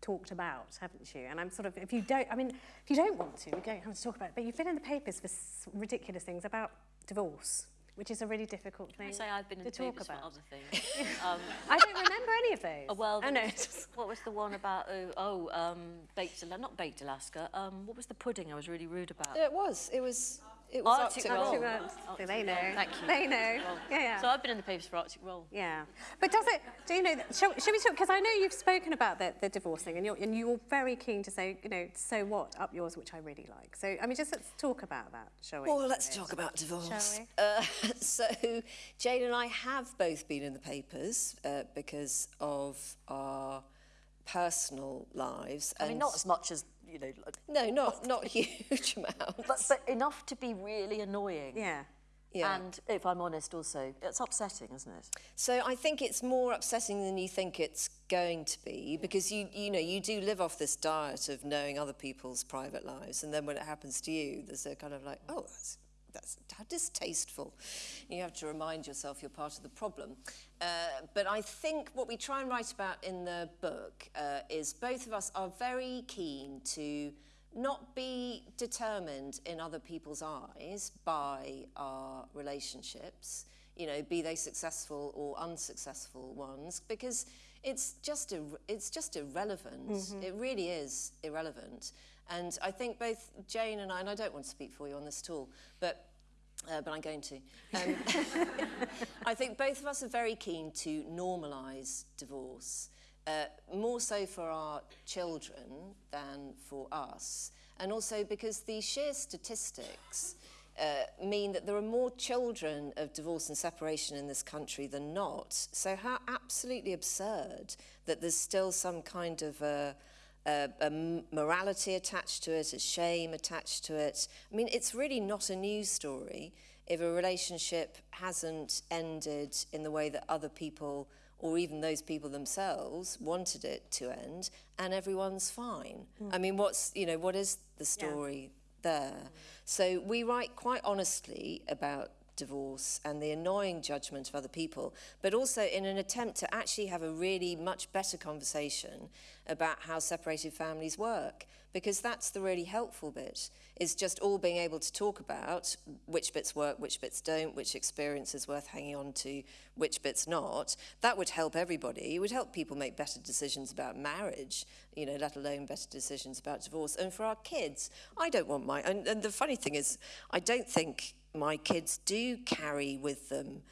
talked about, haven't you? And I'm sort of, if you don't, I mean, if you don't want to, we don't have to talk about it, but you've been in the papers for ridiculous things about divorce, which is a really difficult thing I say I've been to the talk papers about. for other things. um, I don't remember any of those. oh, well, I know. what was the one about? Oh, oh um, baked, not baked Alaska. Um, what was the pudding I was really rude about? It was. It was. It was Arctic Arctic Roll. Roll. Arctic Roll. Arctic they Roll, know. Thank you. They know. Yeah, yeah. So I've been in the papers for Arctic Roll. Yeah, but does it? Do you know? Shall, shall we talk? Because I know you've spoken about the, the divorce thing, and you're and you're very keen to say, you know, so what up yours, which I really like. So I mean, just let's talk about that, shall we? Well, let's talk about divorce. Shall we? Uh, so, Jane and I have both been in the papers uh, because of our personal lives. I mean, not as much as, you know, like- no, not not huge amounts. but, but enough to be really annoying. Yeah. Yeah. And if I'm honest, also, it's upsetting, isn't it? So I think it's more upsetting than you think it's going to be because you you know you do live off this diet of knowing other people's private lives and then when it happens to you there's a kind of like oh that's that's how distasteful. You have to remind yourself you're part of the problem. Uh, but I think what we try and write about in the book uh, is both of us are very keen to not be determined in other people's eyes by our relationships, you know, be they successful or unsuccessful ones, because it's just it's just irrelevant. It really is irrelevant. And I think both Jane and I, and I don't want to speak for you on this at all, but uh, but I'm going to. Um, I think both of us are very keen to normalise divorce, uh, more so for our children than for us, and also because the sheer statistics uh, mean that there are more children of divorce and separation in this country than not. So how absolutely absurd that there's still some kind of a, a, a morality attached to it, a shame attached to it. I mean, it's really not a news story if a relationship hasn't ended in the way that other people or even those people themselves wanted it to end and everyone's fine. Hmm. I mean, what's, you know, what is the story there? So we write quite honestly about divorce and the annoying judgment of other people, but also in an attempt to actually have a really much better conversation about how separated families work. Because that's the really helpful bit, is just all being able to talk about which bits work, which bits don't, which experience is worth hanging on to, which bits not. That would help everybody. It would help people make better decisions about marriage, you know, let alone better decisions about divorce. And for our kids, I don't want my, and, and the funny thing is, I don't think my kids do carry with them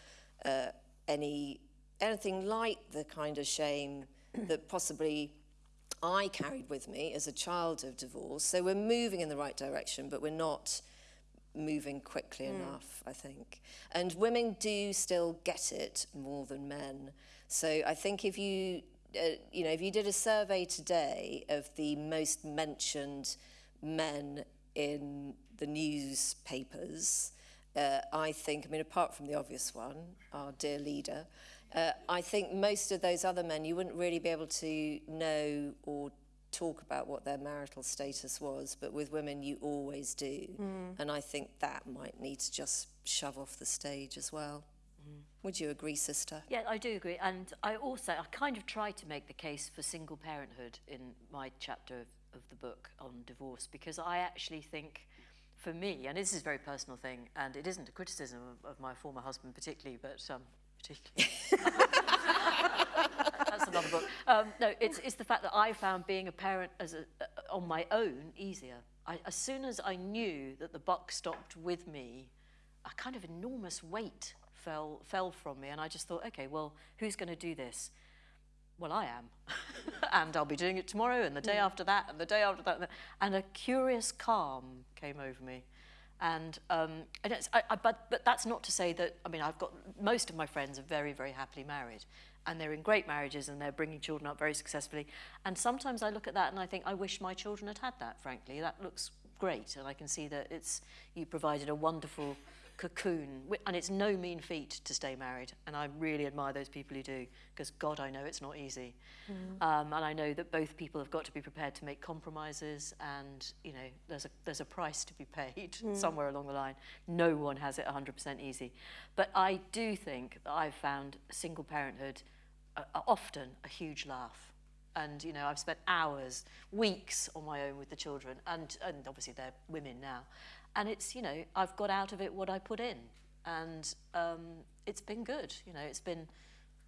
uh, any anything like the kind of shame that possibly I carried with me as a child of divorce. So we're moving in the right direction, but we're not moving quickly enough, I think. And women do still get it more than men. So I think if you, uh, you know, if you did a survey today of the most mentioned men in the newspapers, uh, I think, I mean, apart from the obvious one, our dear leader, uh, I think most of those other men, you wouldn't really be able to know or talk about what their marital status was, but with women you always do. Mm. And I think that might need to just shove off the stage as well. Mm. Would you agree, sister? Yeah, I do agree. And I also, I kind of try to make the case for single parenthood in my chapter of, of the book on divorce, because I actually think for me, and this is a very personal thing, and it isn't a criticism of, of my former husband particularly, but um, particularly. That's another book. Um, no, it's, it's the fact that I found being a parent as a, uh, on my own easier. I, as soon as I knew that the buck stopped with me, a kind of enormous weight fell, fell from me, and I just thought, okay, well, who's going to do this? Well, I am, and I'll be doing it tomorrow, and the day after that, and the day after that, and a curious calm came over me. And, um, and I, I, but, but that's not to say that, I mean, I've got, most of my friends are very, very happily married. And they're in great marriages and they're bringing children up very successfully. And sometimes I look at that and I think, I wish my children had had that, frankly. That looks great. And I can see that it's, you provided a wonderful cocoon. And it's no mean feat to stay married. And I really admire those people who do, because God, I know it's not easy. Mm. Um, and I know that both people have got to be prepared to make compromises and, you know, there's a, there's a price to be paid mm. somewhere along the line. No one has it 100% easy. But I do think that I've found single parenthood uh, often a huge laugh and you know I've spent hours weeks on my own with the children and and obviously they're women now and it's you know, I've got out of it what I put in, and um, it's been good. You know, it's been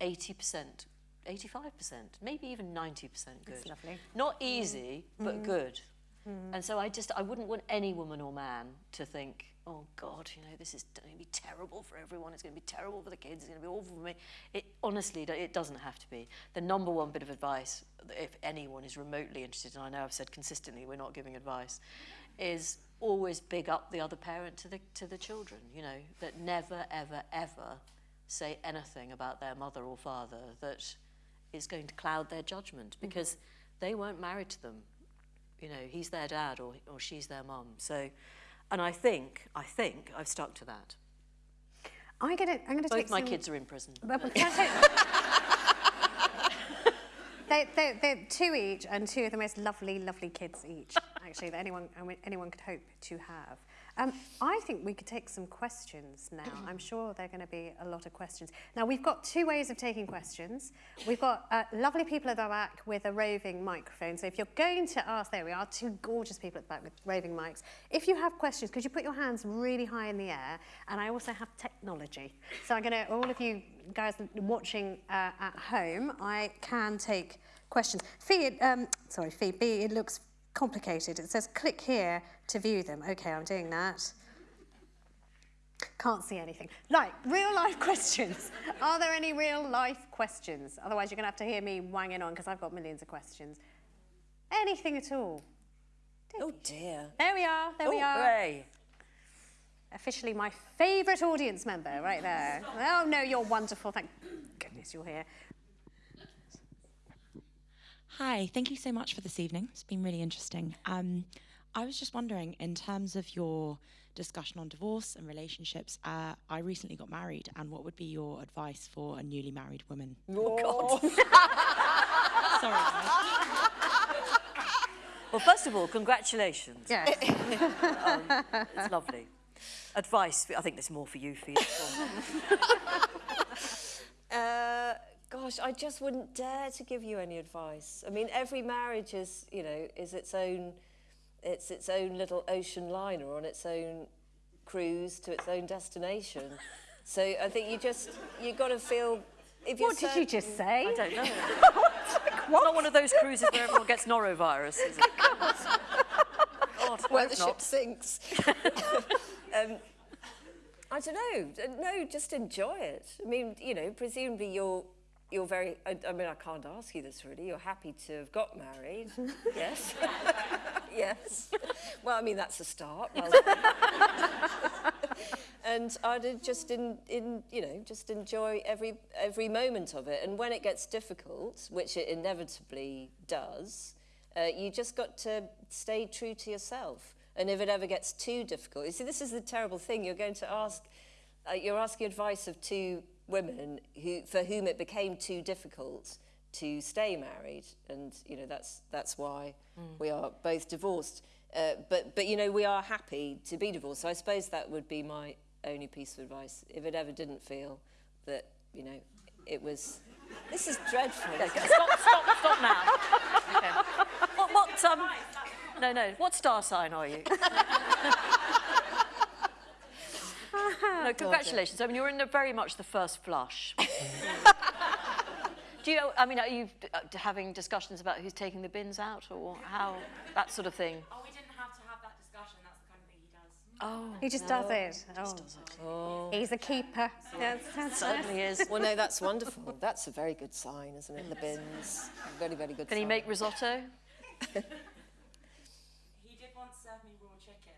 80%, 85%, maybe even 90% good. lovely. Not easy, mm. but mm. good. Mm. And so I just, I wouldn't want any woman or man to think, oh God, you know, this is going to be terrible for everyone. It's going to be terrible for the kids. It's going to be awful for me. It honestly, it doesn't have to be. The number one bit of advice, if anyone is remotely interested, and I know I've said consistently we're not giving advice, is always big up the other parent to the to the children. You know, that never, ever, ever say anything about their mother or father that is going to cloud their judgment mm-hmm. because they weren't married to them. You know, he's their dad or, or she's their mum. So, and I think, I think I've stuck to that. I'm gonna, I'm gonna take Both my some- kids are in prison. But- but take- they, they, they're two each, and two of the most lovely, lovely kids each, actually, that anyone, anyone could hope to have. Um, I think we could take some questions now. I'm sure there are going to be a lot of questions. Now, we've got two ways of taking questions. We've got uh, lovely people at the back with a roving microphone. So if you're going to ask, there we are, two gorgeous people at the back with roving mics. If you have questions, could you put your hands really high in the air? And I also have technology. So I'm going to, all of you guys watching uh, at home, I can take questions. Fi, um, sorry, Fi, B, it looks complicated. It says click here to view them. Okay, I'm doing that. Can't see anything. Right, real life questions. Are there any real life questions? Otherwise, you're going to have to hear me wanging on because I've got millions of questions. Anything at all? Oh dear. There we are. There we are. Hooray. Officially my favourite audience member right there. Oh, no, you're wonderful. Thank goodness you're here. Hi, thank you so much for this evening. It's been really interesting. Um, I was just wondering, in terms of your discussion on divorce and relationships, uh, I recently got married, and what would be your advice for a newly married woman? Oh, God. Sorry. Well, first of all, congratulations. Yeah. It's lovely. Advice, I think there's more for you, Fi. Uh, gosh, I just wouldn't dare to give you any advice. I mean, every marriage is, you know, is its own, it's its own little ocean liner on its own cruise to its own destination. So I think you just, you've got to feel. If you're What did you just say? I don't know. It's not one of those cruises where everyone gets norovirus, is it? God, where hope the ship sinks. Um, I don't know. Uh, No, just enjoy it. I mean, you know, presumably you're you're very. I, I mean, I can't ask you this really. You're happy to have got married, yes, yes. Well, I mean that's a start. Well and I'd just in, in you know just enjoy every every moment of it. And when it gets difficult, which it inevitably does, uh, you just got to stay true to yourself. And if it ever gets too difficult, you see, this is the terrible thing. You're going to ask, uh, you're asking advice of two women who, for whom it became too difficult to stay married, and you know that's that's why we are both divorced. Uh, but but you know we are happy to be divorced. So I suppose that would be my only piece of advice. If it ever didn't feel that you know it was, this is dreadful. Stop, stop, stop now. Okay. What, what, um, no, no, what star sign are you? no, congratulations. I mean, you're in the, very much the first flush. Do you, I mean, are you uh, having discussions about who's taking the bins out or how, that sort of thing? Oh, we didn't have to have that discussion. That's the kind of thing he does. Oh, He just does it. He just Oh. He's a keeper. Yes, that's certainly is. Well, no, that's wonderful. That's a very good sign, isn't it? The bins, very very good. Can he make risotto? He did once serve me raw chicken.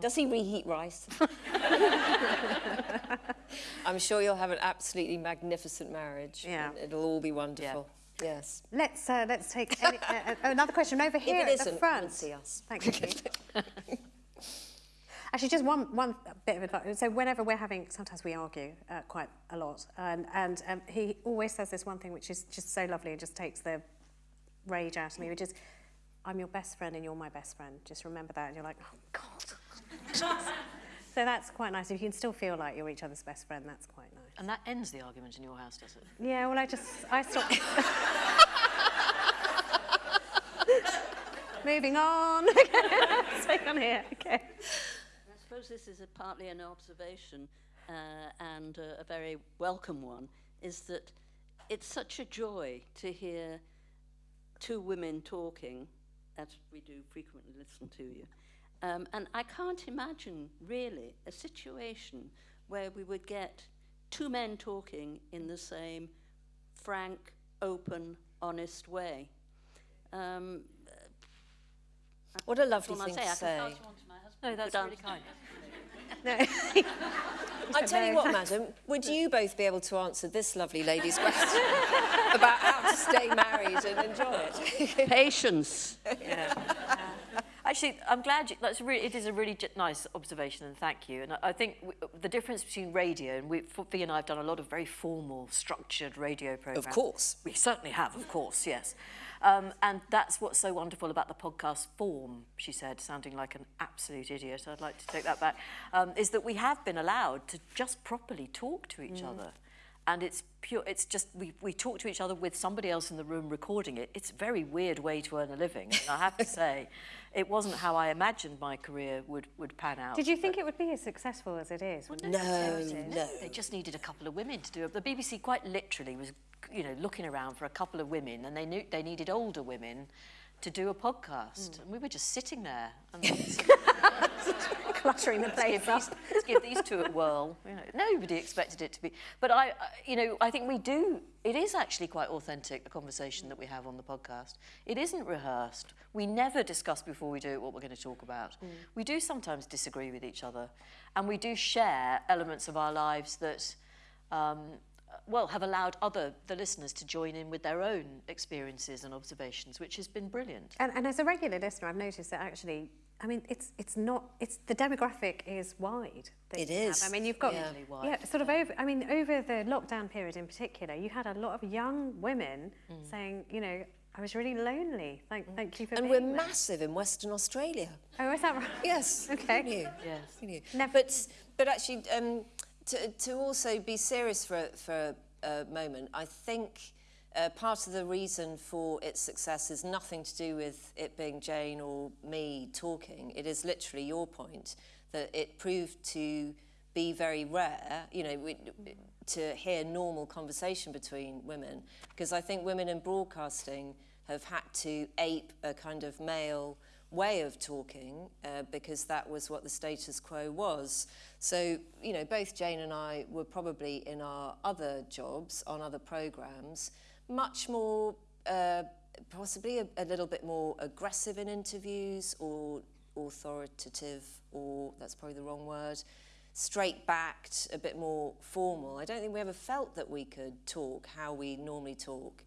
Does he reheat rice? I'm sure you'll have an absolutely magnificent marriage. Yeah. it'll all be wonderful. Yeah. Yes. Let's uh, let's take any, uh, uh, another question over here it at the front. see us. Thank you. Actually, just one one bit of advice. So whenever we're having, sometimes we argue uh, quite a lot, and and um, he always says this one thing which is just so lovely and just takes the rage out of me, which is, "I'm your best friend and you're my best friend." Just remember that, and you're like, "Oh God." So that's quite nice. If you can still feel like you're each other's best friend, that's quite nice. And that ends the argument in your house, does it? Yeah, well, I just, I stopped. Moving on. Stay on here. Okay. I suppose this is a, partly an observation uh, and a, a very welcome one, is that it's such a joy to hear two women talking as we do frequently listen to you. Um, and I can't imagine, really, a situation where we would get two men talking in the same frank, open, honest way. Um, What a lovely that's thing I to say. I say. can pass you on to my husband. No, that's Good really answer. kind. I tell you what, madam, would you both be able to answer this lovely lady's question about how to stay married and enjoy it? Patience. Actually, I'm glad you, that's really, it is a really nice observation and thank you. And I, I think the difference between radio and we, Fi and I have done a lot of very formal, structured radio programs. Of course. We certainly have, of course, yes. Um, and that's what's so wonderful about the podcast form, she said, sounding like an absolute idiot. I'd like to take that back. Um, is that we have been allowed to just properly talk to each other. And it's pure, it's just, we, we talk to each other with somebody else in the room recording it. It's a very weird way to earn a living. And I have to say, it wasn't how I imagined my career would, would pan out. Did you think it would be as successful as it is? you No, started? no. They just needed a couple of women to do it. The BBC quite literally was, you know, looking around for a couple of women, and they knew they needed older women to do a podcast, and we were just sitting there and Cluttering the place give up. these, let's give these two a whirl. You know, nobody expected it to be, but I, you know, I think we do. It is actually quite authentic the conversation that we have on the podcast. It isn't rehearsed. We never discuss before we do it what we're going to talk about. We do sometimes disagree with each other, and we do share elements of our lives that. Um, well, have allowed other the listeners to join in with their own experiences and observations, which has been brilliant. And, and as a regular listener, I've noticed that actually, I mean, it's it's not it's the demographic is wide. It is. Have. I mean, you've got yeah. Really wide. yeah, sort of over. I mean, over the lockdown period in particular, you had a lot of young women Mm. saying, you know, I was really lonely. Thank thank you for And we're there. massive in Western Australia. Oh, is that right? Yes. Okay. who knew? Yes. Who knew? Never- But but actually, um, to to also be serious for for a moment, I think. Uh, part of the reason for its success is nothing to do with it being Jane or me talking. It is literally your point that it proved to be very rare, you know, we, to hear normal conversation between women. Because I think women in broadcasting have had to ape a kind of male way of talking uh, because that was what the status quo was. So, you know, both Jane and I were probably in our other jobs on other programs much more, uh, possibly a, a little bit more aggressive in interviews or authoritative, or that's probably the wrong word, straight backed, a bit more formal. I don't think we ever felt that we could talk how we normally talk.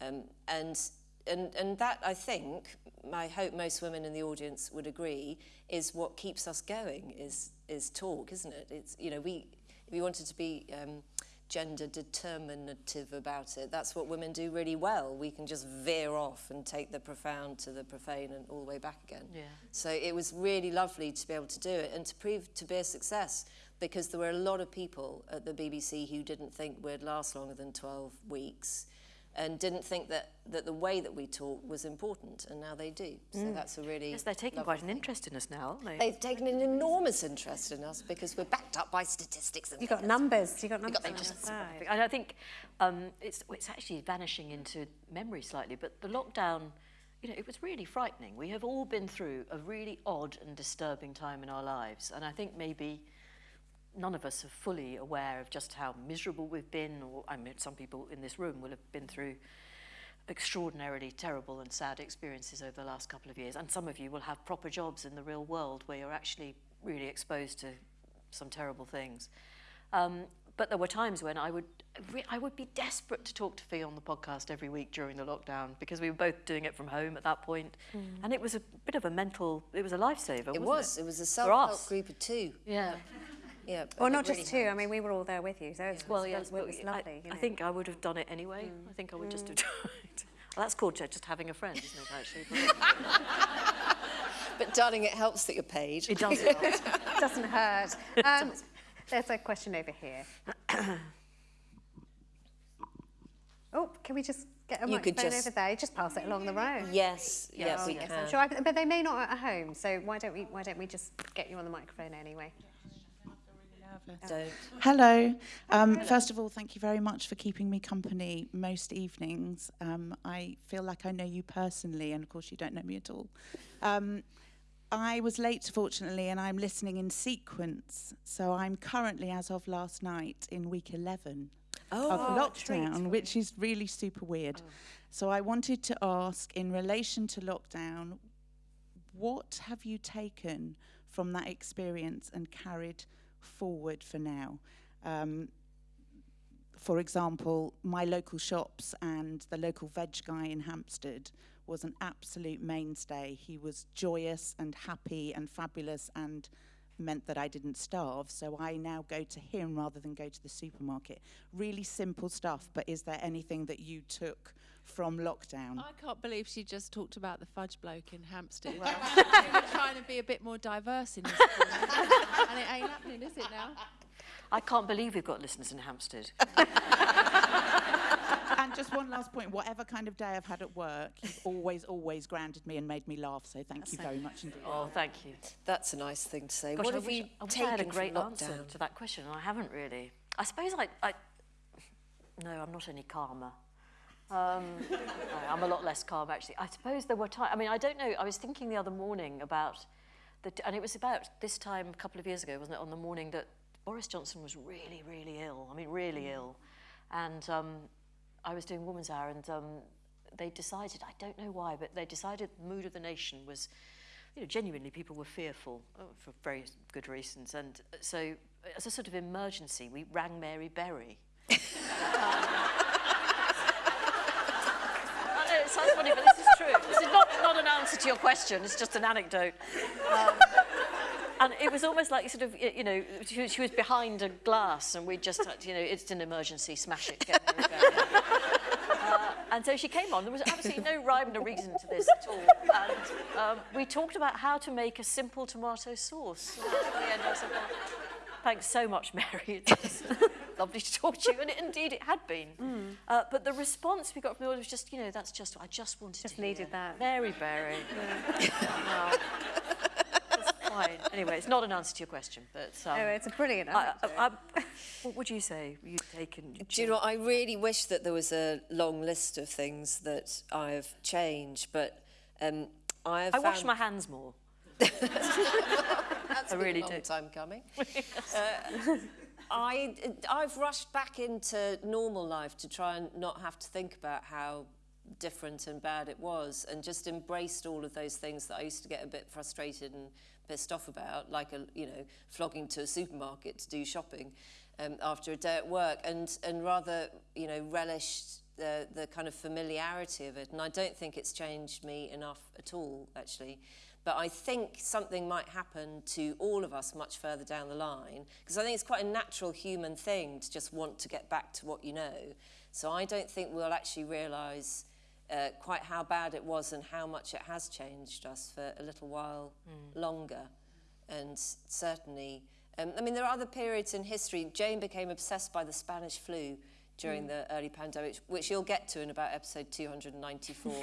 Um, and, and, and that, I think, I hope most women in the audience would agree, is what keeps us going, is, is talk, isn't it? It's, you know, we, if we wanted to be um, gender determinative about it, that's what women do really well. We can just veer off and take the profound to the profane and all the way back again. Yeah. So it was really lovely to be able to do it and to prove to be a success because there were a lot of people at the BBC who didn't think we'd last longer than 12 weeks and didn't think that, that the way that we talk was important and now they do. So that's a really Yes, they're taking quite an thing. interest in us now, aren't they? They've taken an enormous interest in us because we're backed up by statistics and You've got numbers. You got numbers got on the numbers. And I think um, it's, it's actually vanishing into memory slightly, but the lockdown, you know, it was really frightening. We have all been through a really odd and disturbing time in our lives, and I think maybe none of us are fully aware of just how miserable we've been, or I mean, some people in this room will have been through extraordinarily terrible and sad experiences over the last couple of years, and some of you will have proper jobs in the real world where you're actually really exposed to some terrible things. Um, but there were times when I would, re- I would be desperate to talk to Fi on the podcast every week during the lockdown because we were both doing it from home at that point. point, and it was a bit of a mental, it was a lifesaver. It was. It, It was a self-help group of two. Yeah. Yeah. Well, not really just two. I mean, we were all there with you, so it's, Well, it's, yes, it but was I- lovely. I, you know. think I would have done it anyway. I think I would just have tried. Well, that's called ju- just having a friend, isn't it? Actually, But darling, it helps that you're paid. it does. help. doesn't hurt. Um, there's a question over here. oh, can we just get a You could microphone just- over there? Just pass it along the road. Yes, yeah, Oh, we yes, can. I'm sure. I, but they may not at home, so why don't we? Why don't we just get you on the microphone anyway? Don't. Hello. Um, first of all, thank you very much for keeping me company most evenings. Um, I feel like I know you personally, and of course, you don't know me at all. Um, I was late, fortunately, and I'm listening in sequence. So I'm currently, as of last night, in week 11 Oh, of lockdown, which is really super weird. So I wanted to ask, in relation to lockdown, what have you taken from that experience and carried forward for now? Um, for example, my local shops and the local veg guy in Hampstead was an absolute mainstay. He was joyous and happy and fabulous and meant that I didn't starve. So I now go to him rather than go to the supermarket. Really simple stuff, but is there anything that you took from lockdown? I can't believe she just talked about the fudge bloke in Hampstead. we were trying to be a bit more diverse in this and it ain't happening, is it now? I can't believe we've got listeners in Hampstead. and just one last point whatever kind of day I've had at work, you've always, always grounded me and made me laugh. So thank you very much indeed. Oh, thank you. That's a nice thing to say. Gosh, what I have wish, you I, wish I had a great answer lockdown? to that question, and I haven't really. I suppose I, I no, I'm not any calmer. Um, no, I'm a lot less calm actually. I suppose there were times. I mean, I don't know. I was thinking the other morning about the, and it was about this time a couple of years ago, wasn't it? On the morning that Boris Johnson was really, really ill. I mean, really ill, and um, I was doing Woman's Hour, and um, they decided. I don't know why, but they decided the mood of the nation was you know, genuinely people were fearful uh, for very good reasons. And uh, so, as a sort of emergency, we rang Mary Berry. I know it sounds funny, but this is true. This is not, not an answer to your question, it's just an anecdote. Um, and it was almost like sort of, you know, she, was- she was behind a glass and we just had, you know, it's an emergency, smash it, get. Uh, and so she came on. There was absolutely no rhyme or reason to this at all. And um, we talked about how to make a simple tomato sauce. And at the end, said, well, thanks so much, Mary. It's lovely to talk to you. And indeed, it had been. Uh, but the response we got from the audience was just, you know, that's just, I just wanted Just to needed that. Mary Berry. It's fine. Anyway, it's not an answer to your question, but... Um, Oh, it's a brilliant answer. I, I, what would you say you've taken? Do you know, I really wish that there was a long list of things that I've changed, but um, I have I wash my hands more. That's I been really a long do. time coming. uh, I, I've rushed back into normal life to try and not have to think about how different and bad it was and just embraced all of those things that I used to get a bit frustrated and pissed off about, like, a, you know, flogging to a supermarket to do shopping um, after a day at work and, and rather, you know, relished the, the kind of familiarity of it. And I don't think it's changed me enough at all, actually. But I think something might happen to all of us much further down the line, because I think it's quite a natural human thing to just want to get back to what you know. So I don't think we'll actually realise uh, quite how bad it was and how much it has changed us for a little while longer. And certainly, um, I mean, there are other periods in history. Jane became obsessed by the Spanish flu during the early pandemic, which you'll get to in about episode 294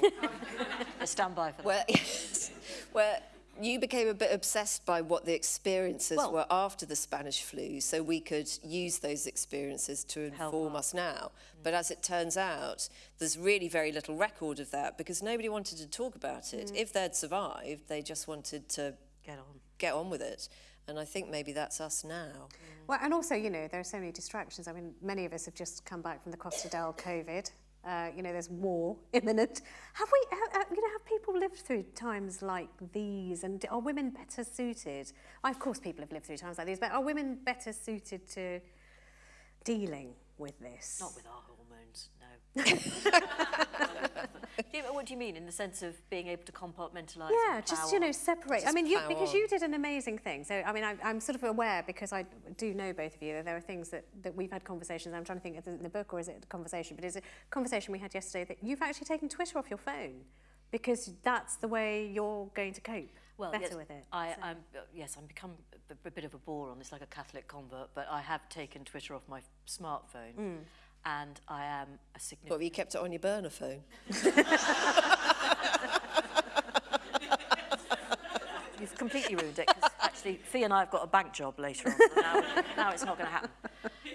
I stand by for that. where, where you became a bit obsessed by what the experiences Well- were after the Spanish flu, so we could use those experiences to inform us now. Mm. But as it turns out, there's really very little record of that because nobody wanted to talk about it. Mm. If they'd survived, they just wanted to Get on. get on with it. And I think maybe that's us now. Well, and also, you know, there are so many distractions. I mean, many of us have just come back from the Costa del COVID. Uh, you know, there's war imminent. Have we, ha- ha- you know, have people lived through times like these? And are women better suited? Well, of course, people have lived through times like these, but are women better suited to dealing with this? Not with our. Do you- what do you mean in the sense of being able to compartmentalise? Yeah, just you know, separate. I mean, you, because on. you did an amazing thing. So, I mean, I, I'm sort of aware because I do know both of you that there are things that, that we've had conversations. I'm trying to think, is it in the book or is it a conversation? But is it a conversation we had yesterday that you've actually taken Twitter off your phone because that's the way you're going to cope well, better yes, with it. I, So- I'm, yes, I'm become a, a bit of a bore on this, like a Catholic convert, but I have taken Twitter off my smartphone, Mm. And I am a What, have you kept it on your burner phone? you've completely ruined it because actually Fi and I have got a bank job later on. So now, now it's not going to happen.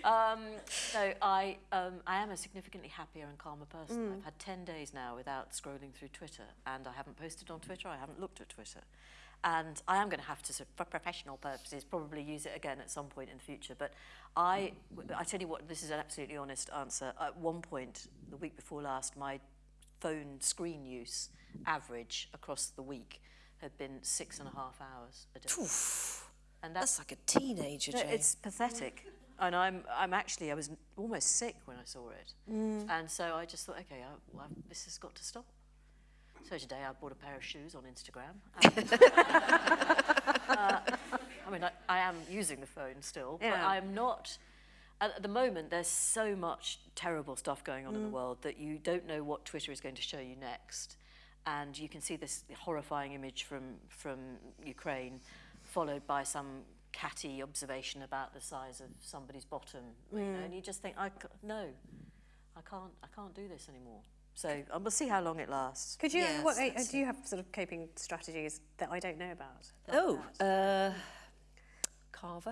Um, so I, um, I am a significantly happier and calmer person. I've had 10 days now without scrolling through Twitter and I haven't posted on Twitter, I haven't looked at Twitter. And I am going to have to, for professional purposes, probably use it again at some point in the future. But I, I tell you what, this is an absolutely honest answer. At one point, the week before last, my phone screen use average across the week had been six and a half hours a day. And That's like a teenager, no, it's pathetic. And I'm, I'm actually, I was almost sick when I saw it. Mm. And so I just thought, okay, I, well, this has got to stop. So today I bought a pair of shoes on Instagram. Um, uh, I mean, I, I am using the phone still, but Yeah. I'm not. At the moment, there's so much terrible stuff going on in the mm. world that you don't know what Twitter is going to show you next. And you can see this horrifying image from, from Ukraine, followed by some catty observation about the size of somebody's bottom. You know, mm. and you just think, I c- no, I can't, I can't do this anymore. So uh, we'll see how long it lasts. Could you, Yes, what, uh, do you have sort of coping strategies that I don't know about? like Oh, uh, Garvey.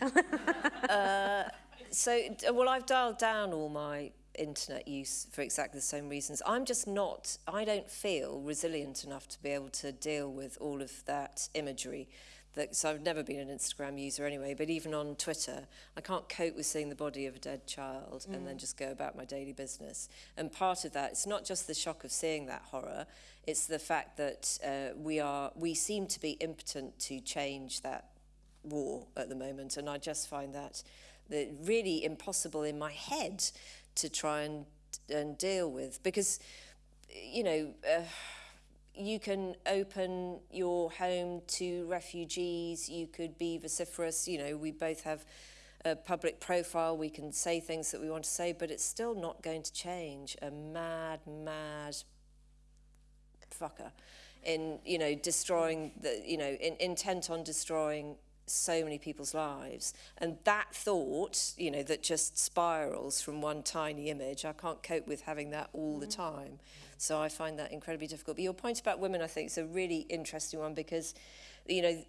uh, so, well, I've dialed down all my internet use for exactly the same reasons. I'm just not, I don't feel resilient enough to be able to deal with all of that imagery. That, so I've never been an Instagram user anyway, but even on Twitter, I can't cope with seeing the body of a dead child and then just go about my daily business. And part of that, it's not just the shock of seeing that horror, it's the fact that uh, we are, we seem to be impotent to change that war at the moment, and I just find that that really impossible in my head to try and and deal with because you know. Uh, you can open your home to refugees, you could be vociferous, you know, we both have a public profile, we can say things that we want to say, but it's still not going to change a mad, mad fucker in, you know, destroying the, you know, in, intent on destroying so many people's lives. And that thought, you know, that just spirals from one tiny image, I can't cope with having that all the mm. time. So I find that incredibly difficult. But your point about women, I think, is a really interesting one because, you know,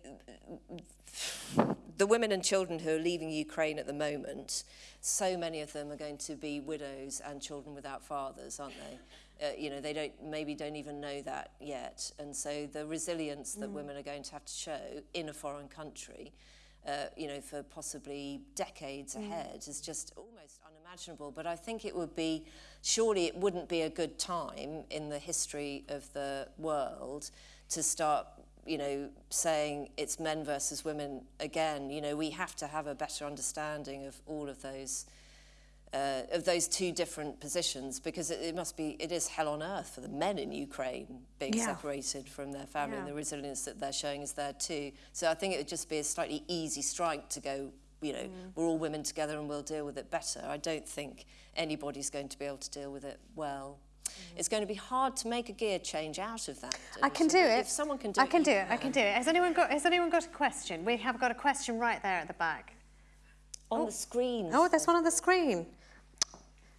the women and children who are leaving Ukraine at the moment, so many of them are going to be widows and children without fathers, aren't they? Uh, you know, they don't maybe don't even know that yet, and so the resilience that women are going to have to show in a foreign country, uh, you know, for possibly decades ahead is just almost unimaginable. But I think it would be, surely it wouldn't be a good time in the history of the world to start you know, saying it's men versus women again, you know, we have to have a better understanding of all of those, uh, of those two different positions because it, it must be, it is hell on earth for the men in Ukraine being Yeah. separated from their family and the resilience that they're showing is there too. So I think it would just be a slightly easy strike to go, you know, we're all women together and we'll deal with it better. I don't think anybody's going to be able to deal with it well. It's going to be hard to make a gear change out of that. I can do it. If someone can do I it, can do it. I can do it. Has anyone got? Has anyone got a question? We have got a question right there at the back. On the screen. Oh, there's one on the screen.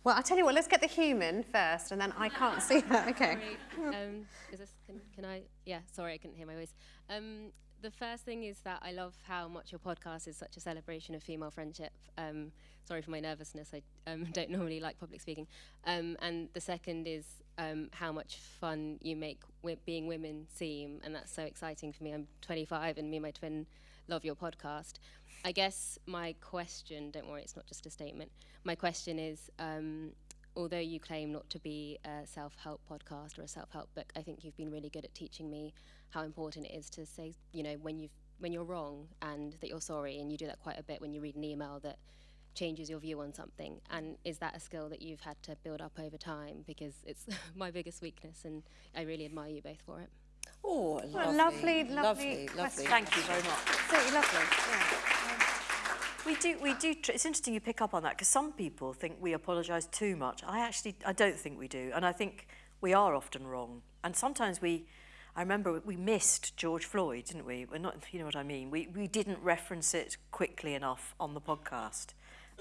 Well, I'll tell you what. Let's get the human first, and then I can't see that. Okay. um, is this, can, can I? Yeah, sorry, I couldn't hear my voice. Um, the first thing is that I love how much your podcast is such a celebration of female friendship. Um, sorry for my nervousness. I um, don't normally like public speaking. Um, and the second is um, how much fun you make being women seem, and that's so exciting for me. I'm 25, and me and my twin love your podcast. I guess my question, don't worry, it's not just a statement. My question is, um, although you claim not to be a self-help podcast or a self-help book, I think you've been really good at teaching me how important it is to say, you know, when you've when you're wrong and that you're sorry, and you do that quite a bit when you read an email that changes your view on something. And is that a skill that you've had to build up over time? Because it's my biggest weakness, and I really admire you both for it. Oh, What a lovely, lovely, lovely lovely, lovely. Thank you very much. Absolutely lovely. Yeah. We do, we do. Tr- it's interesting you pick up on that because some people think we apologise too much. I actually, I don't think we do, and I think we are often wrong. And sometimes we, I remember we missed George Floyd, didn't we? We're not, you know what I mean. We we didn't reference it quickly enough on the podcast,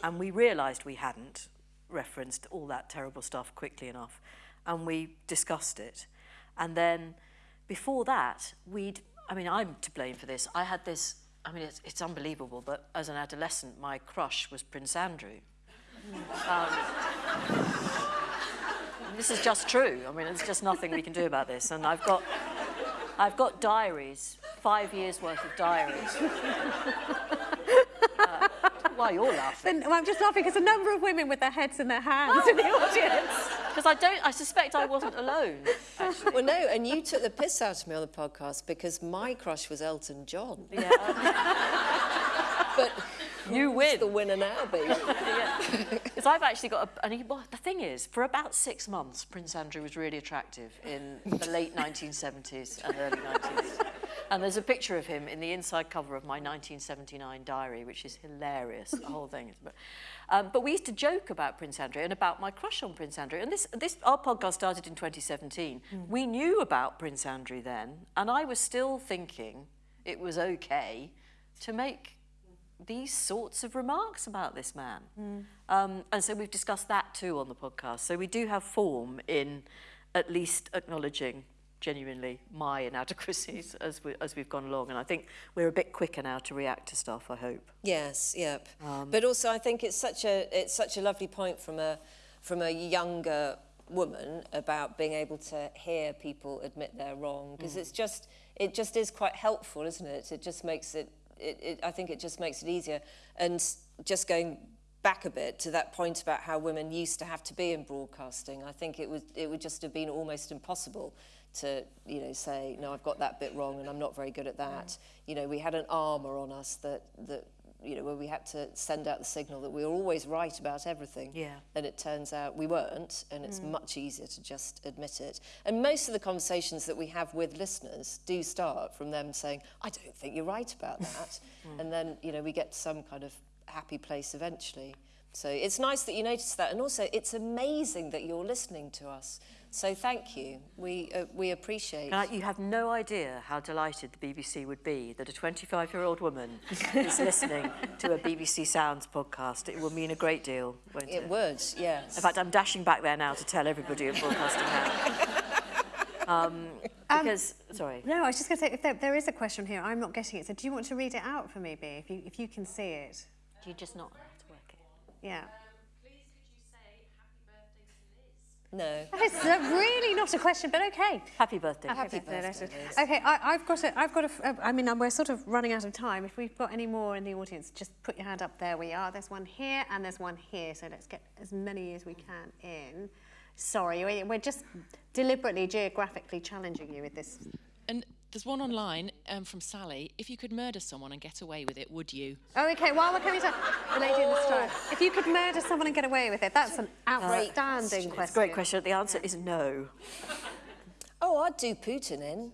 and we realised we hadn't referenced all that terrible stuff quickly enough, and we discussed it, and then before that we'd I mean, I'm to blame for this. I had this, I mean, it's, it's unbelievable, but as an adolescent, my crush was Prince Andrew. Um, this is just true. I mean, there's just nothing we can do about this. And I've got, I've got diaries, five years worth of diaries. uh, why you're laughing? Well, I'm just laughing because a number of women with their heads in their hands in the audience. Because I don't, I suspect I wasn't alone. Actually. Well, no, and you took the piss out of me on the podcast because my crush was Elton John. Yeah, But you win. the winner now, baby. Because I've actually got a, and he, well, the thing is, for about six months, Prince Andrew was really attractive in the late 1970s and early 90s. And there's a picture of him in the inside cover of my 1979 diary, which is hilarious, the whole thing. But, um, but we used to joke about Prince Andrew and about my crush on Prince Andrew. And this, this our podcast started in 2017. We knew about Prince Andrew then, and I was still thinking it was okay to make these sorts of remarks about this man. Um, and so we've discussed that too on the podcast. So we do have form in at least acknowledging genuinely my inadequacies as, we, as we've gone along. And I think we're a bit quicker now to react to stuff, I hope. Yes, yep. Um, but also, I think it's such a it's such a lovely point from a from a younger woman about being able to hear people admit they're wrong because it's just it just is quite helpful, isn't it? It just makes it, it, it I think it just makes it easier. And just going back a bit to that point about how women used to have to be in broadcasting, I think it would it would just have been almost impossible to you know say no I've got that bit wrong and I'm not very good at that. You know we had an armour on us that that you know where we had to send out the signal that we were always right about everything. Yeah. And it turns out we weren't, and it's mm. much easier to just admit it. And most of the conversations that we have with listeners do start from them saying, I don't think you're right about that. Mm. And then, you know, we get to some kind of happy place eventually. So it's nice that you notice that. And also, it's amazing that you're listening to us. So thank you. We, uh, we appreciate And you have no idea how delighted the BBC would be that a 25-year-old woman is listening to a BBC Sounds podcast. It will mean a great deal, won't it? it. would, yes. In fact, I'm dashing back there now to tell everybody in broadcasting how. Um, because, sorry. No, I was just going to say, if there, there is a question here, I'm not getting it. So do you want to read it out for me, B, if you, if you can see it? Do you just not have to work it? Yeah. No. It's uh, really not a question, but okay. Happy birthday. Happy birthday, birthday, Liz. Liz. Okay, I, I've got a, I've got a, f- uh, I mean, um, we're sort of running out of time. If we've got any more in the audience, just put your hand up. There we are. There's one here and there's one here. So let's get as many as we can in. Sorry, we- we're just deliberately geographically challenging you with this. And there's one online um, from Sally. If you could murder someone and get away with it, would you? Oh, okay. While we're coming to the lady in the straw, if you could murder someone and get away with it, that's an outstanding question. Great question. The answer is no. Oh, I'd do Putin in.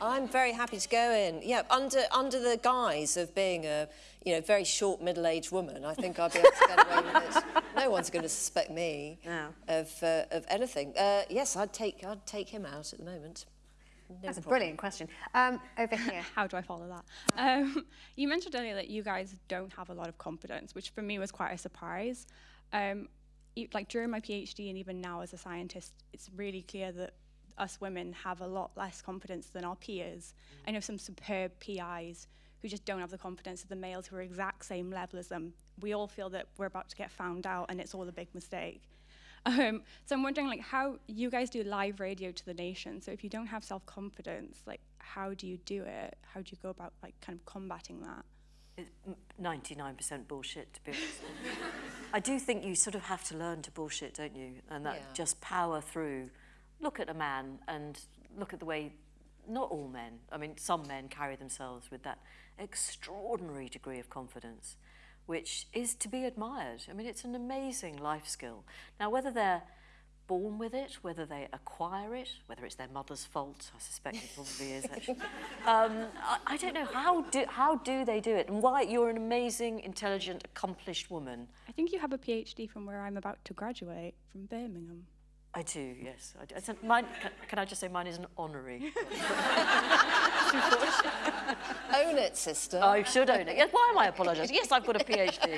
I'm very happy to go in. Yeah, under under the guise of being a you know very short middle-aged woman, I think I'd be able to get away with it. No one's going to suspect me No. of uh, of anything. Uh, yes, I'd take I'd take him out at the moment. No That's a brilliant question. Um, over here. How do I follow that? Um, you mentioned earlier that you guys don't have a lot of confidence, which for me was quite a surprise. Um, like during my PhD and even now as a scientist, it's really clear that us women have a lot less confidence than our peers. I know some superb PIs who just don't have the confidence of the males who are exact same level as them. We all feel that we're about to get found out and it's all a big mistake. Um, so I'm wondering, like, how you guys do live radio to the nation. So if you don't have self-confidence, like, how do you do it? How do you go about, like, kind of combating that? It's 99% bullshit, to be honest. I do think you sort of have to learn to bullshit, don't you? And that Yeah. just power through. Look at a man and look at the way, not all men, I mean, some men carry themselves with that extraordinary degree of confidence, which is to be admired. I mean, it's an amazing life skill. Now, whether they're born with it, whether they acquire it, whether it's their mother's fault, I suspect it probably is actually. Um, I, I don't know how do how do they do it, and why you're an amazing, intelligent, accomplished woman. I think you have a PhD from where I'm about to graduate, from Birmingham. I do, yes. I do. Mine, can, can I just say mine is an honorary? Own it, sister. I should own it. Yes, why am I apologising? Yes, I've got a PhD.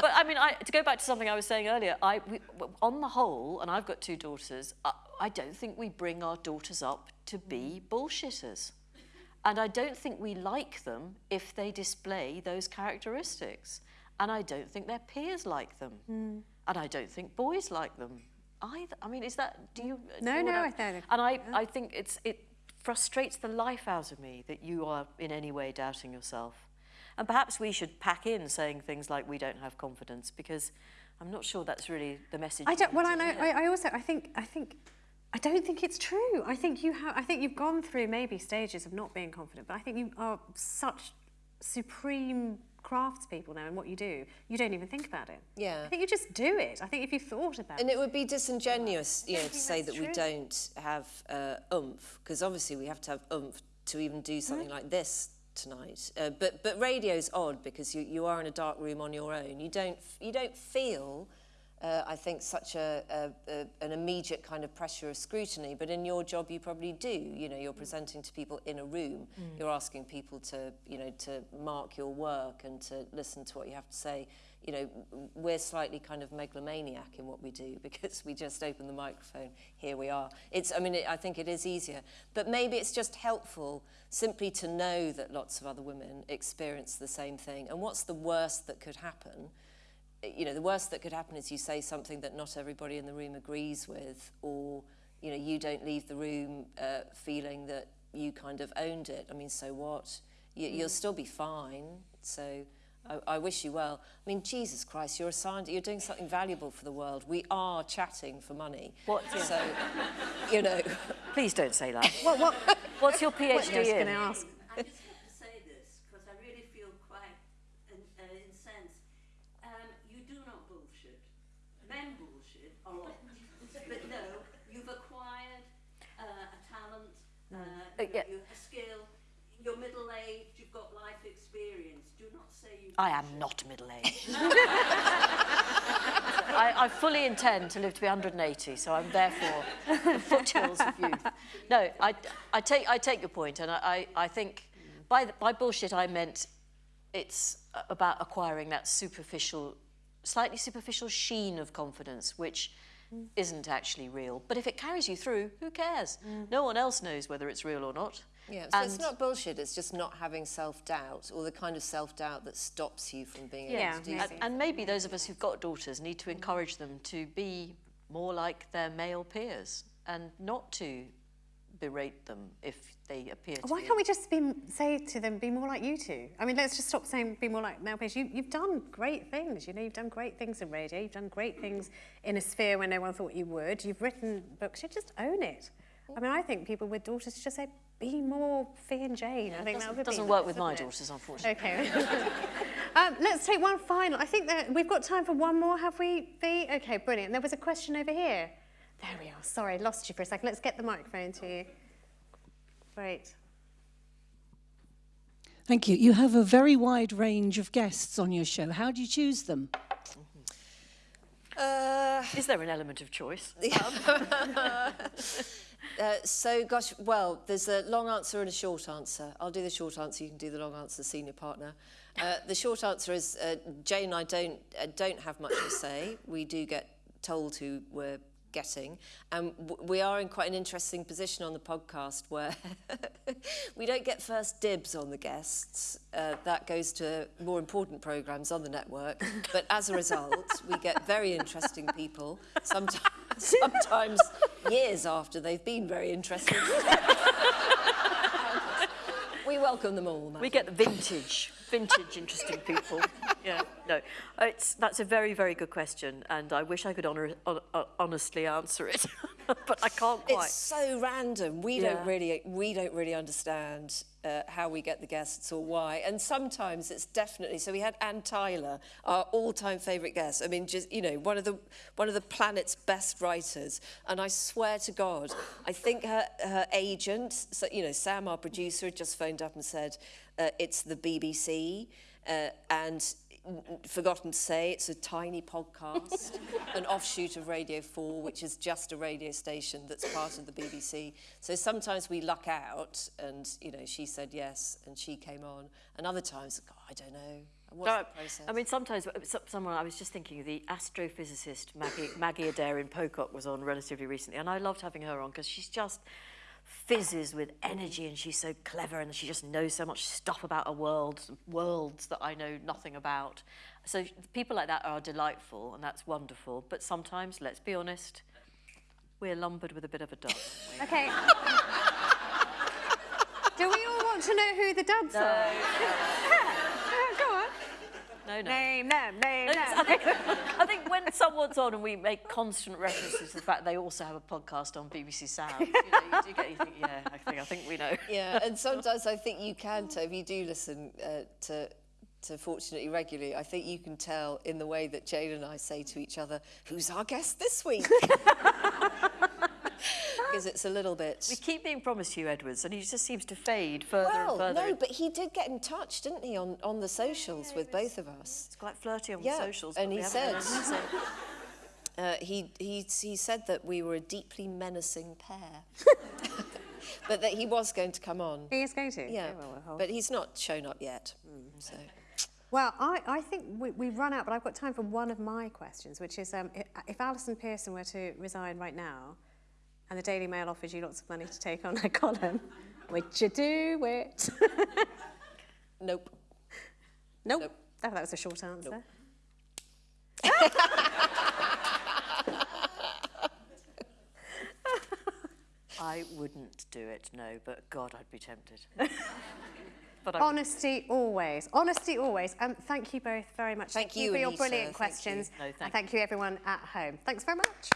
but I mean, I, to go back to something I was saying earlier, I, we, on the whole, and I've got two daughters, I, I don't think we bring our daughters up to be bullshitters. And I don't think we like them if they display those characteristics. And I don't think their peers like them. Mm. And I don't think boys like them either. I mean, is that, do you? Mm. No, do no, I don't. And I, I think it's, it frustrates the life out of me that you are in any way doubting yourself. And perhaps we should pack in saying things like we don't have confidence because I'm not sure that's really the message. I don't. Well, I know. I, I also. I think. I think. I don't think it's true. I think you have. I think you've gone through maybe stages of not being confident, but I think you are such supreme craftspeople now and what you do. You don't even think about it. Yeah. I think you just do it. I think if you thought about And it. And it would be disingenuous, you know, to say that we don't have uh, oomph, because obviously we have to have oomph to even do something like this tonight. Uh, but but radio's odd because you, you are in a dark room on your own. You don't you don't feel, uh, I think, such a, a, a an immediate kind of pressure of scrutiny. But in your job, you probably do. You know, you're presenting to people in a room. You're asking people to you know to mark your work and to listen to what you have to say you know, we're slightly kind of megalomaniac in what we do because we just open the microphone, here we are. It's, I mean, it, I think it is easier. But maybe it's just helpful simply to know that lots of other women experience the same thing. And what's the worst that could happen? You know, the worst that could happen is you say something that not everybody in the room agrees with, or, you know, you don't leave the room uh, feeling that you kind of owned it. I mean, so what? You, You'll still be fine. So I, I wish you well. I mean, Jesus Christ, you're a scientist. You're doing something valuable for the world. We are chatting for money. What- So, you know. Please don't say that. What? What? What's your what PhD in? to ask. I just have to say this because I really feel quite in, uh, incensed. Um, you do not bullshit. Men bullshit a lot. but no, you've acquired uh, a talent, uh, yeah. you, a skill. You're middle aged, you've got life experience. Do not say you. I am not middle-aged. I, I fully intend to live to be 180, so I'm therefore the foothills of youth. No, I, I, take, I take your point, and I, I, I think by, the, by bullshit I meant it's about acquiring that superficial, slightly superficial sheen of confidence, which isn't actually real. But if it carries you through, who cares? Mm. No one else knows whether it's real or not. Yeah, so it's not bullshit, it's just not having self-doubt or the kind of self-doubt that stops you from being able Yeah, to do maybe. And, and maybe those of us who've got daughters need to mm. encourage them to be more like their male peers and not to berate them if they appear to Why be. can't we just be, say to them, be more like you two? I mean, let's just stop saying be more like Mel page. You, you've done great things. You know, you've done great things in radio. You've done great things in a sphere where no one thought you would. You've written books. You just own it. I mean, I think people with daughters should just say, be more Fi and Jane. I think that would doesn't be work nice, with my it? daughters, unfortunately. Okay. um, let's take one final. I think that we've got time for one more, have we, Fi? Okay, brilliant. There was a question over here. There we are. Sorry, lost you for a second. Let's get the microphone to you. Great. Thank you. You have a very wide range of guests on your show. How do you choose them? Uh, Is there an element of choice? Uh, so, gosh, well, there's a long answer and a short answer. I'll do the short answer. You can do the long answer, senior partner. Uh, the short answer is uh, Jane and I don't uh, don't have much to say. We do get told who we're getting, and we are in quite an interesting position on the podcast where we don't get first dibs on the guests. Uh, that goes to more important programs on the network. But as a result, we get very interesting people. Sometimes, sometimes years after they've been very interesting. we welcome them all. We get the vintage, vintage interesting people. Yeah, no, Uh, it's, that's a very, very good question, and I wish I could honor, hon- hon- honestly answer it, but I can't quite. It's so random. We Yeah. don't really we don't really understand uh, how we get the guests or why. And sometimes it's definitely so. We had Anne Tyler, our all-time favourite guest. I mean, just you know, one of the one of the planet's best writers. And I swear to God, I think her her agent, so, you know, Sam, our producer, had just phoned up and said uh, it's the BBC, uh, and forgotten to say, it's a tiny podcast, an offshoot of Radio 4, which is just a radio station that's part of the BBC. So sometimes we luck out, and, you know, she said yes, and she came on. And other times, God, I don't know. What's No, the process? I mean, sometimes uh, someone I was just thinking the astrophysicist Maggie, Maggie Aderin-Pocock was on relatively recently, and I loved having her on because she's just fizzes with energy and she's so clever and she just knows so much stuff about a world, worlds that I know nothing about. So people like that are delightful and that's wonderful. But sometimes, let's be honest, we're lumbered with a bit of a dud. Okay. Do we all want to know who the duds No. are? Go on. No, no. Name them, name No, them. I think, I think when someone's on and we make constant references to the fact they also have a podcast on BBC Sound, you, know, you do get, you think, yeah, I think, I think we know. Yeah, and sometimes I think you can tell, if you do listen uh, to, to Fortunately Regularly, I think you can tell in the way that Jane and I say to each other, who's our guest this week? Because it's a little bit... We keep being promised Huw Edwards, and he just seems to fade further Well, and further. no, but he did get in touch, didn't he, on, on the socials with both of us? It's quite flirty on Yeah, socials. and he said- heard him say- Uh, he, he, he said that we were a deeply menacing pair. but that he was going to come on. He is going to? Yeah, Okay, well, we'll but he's not shown up yet. So. Well, I, I think we, we've run out, but I've got time for one of my questions, which is um, if, if Allison Pearson were to resign right now and the Daily Mail offers you lots of money to take on her column, would you do it? Nope. Nope. That, that was a short answer. I wouldn't do it, no, but God, I'd be tempted. but I Honesty always. Honesty always. Um, thank you both very much. Thank you, for your Anita. brilliant Thank you. questions. No, and thank thank you everyone at home. Thanks very much.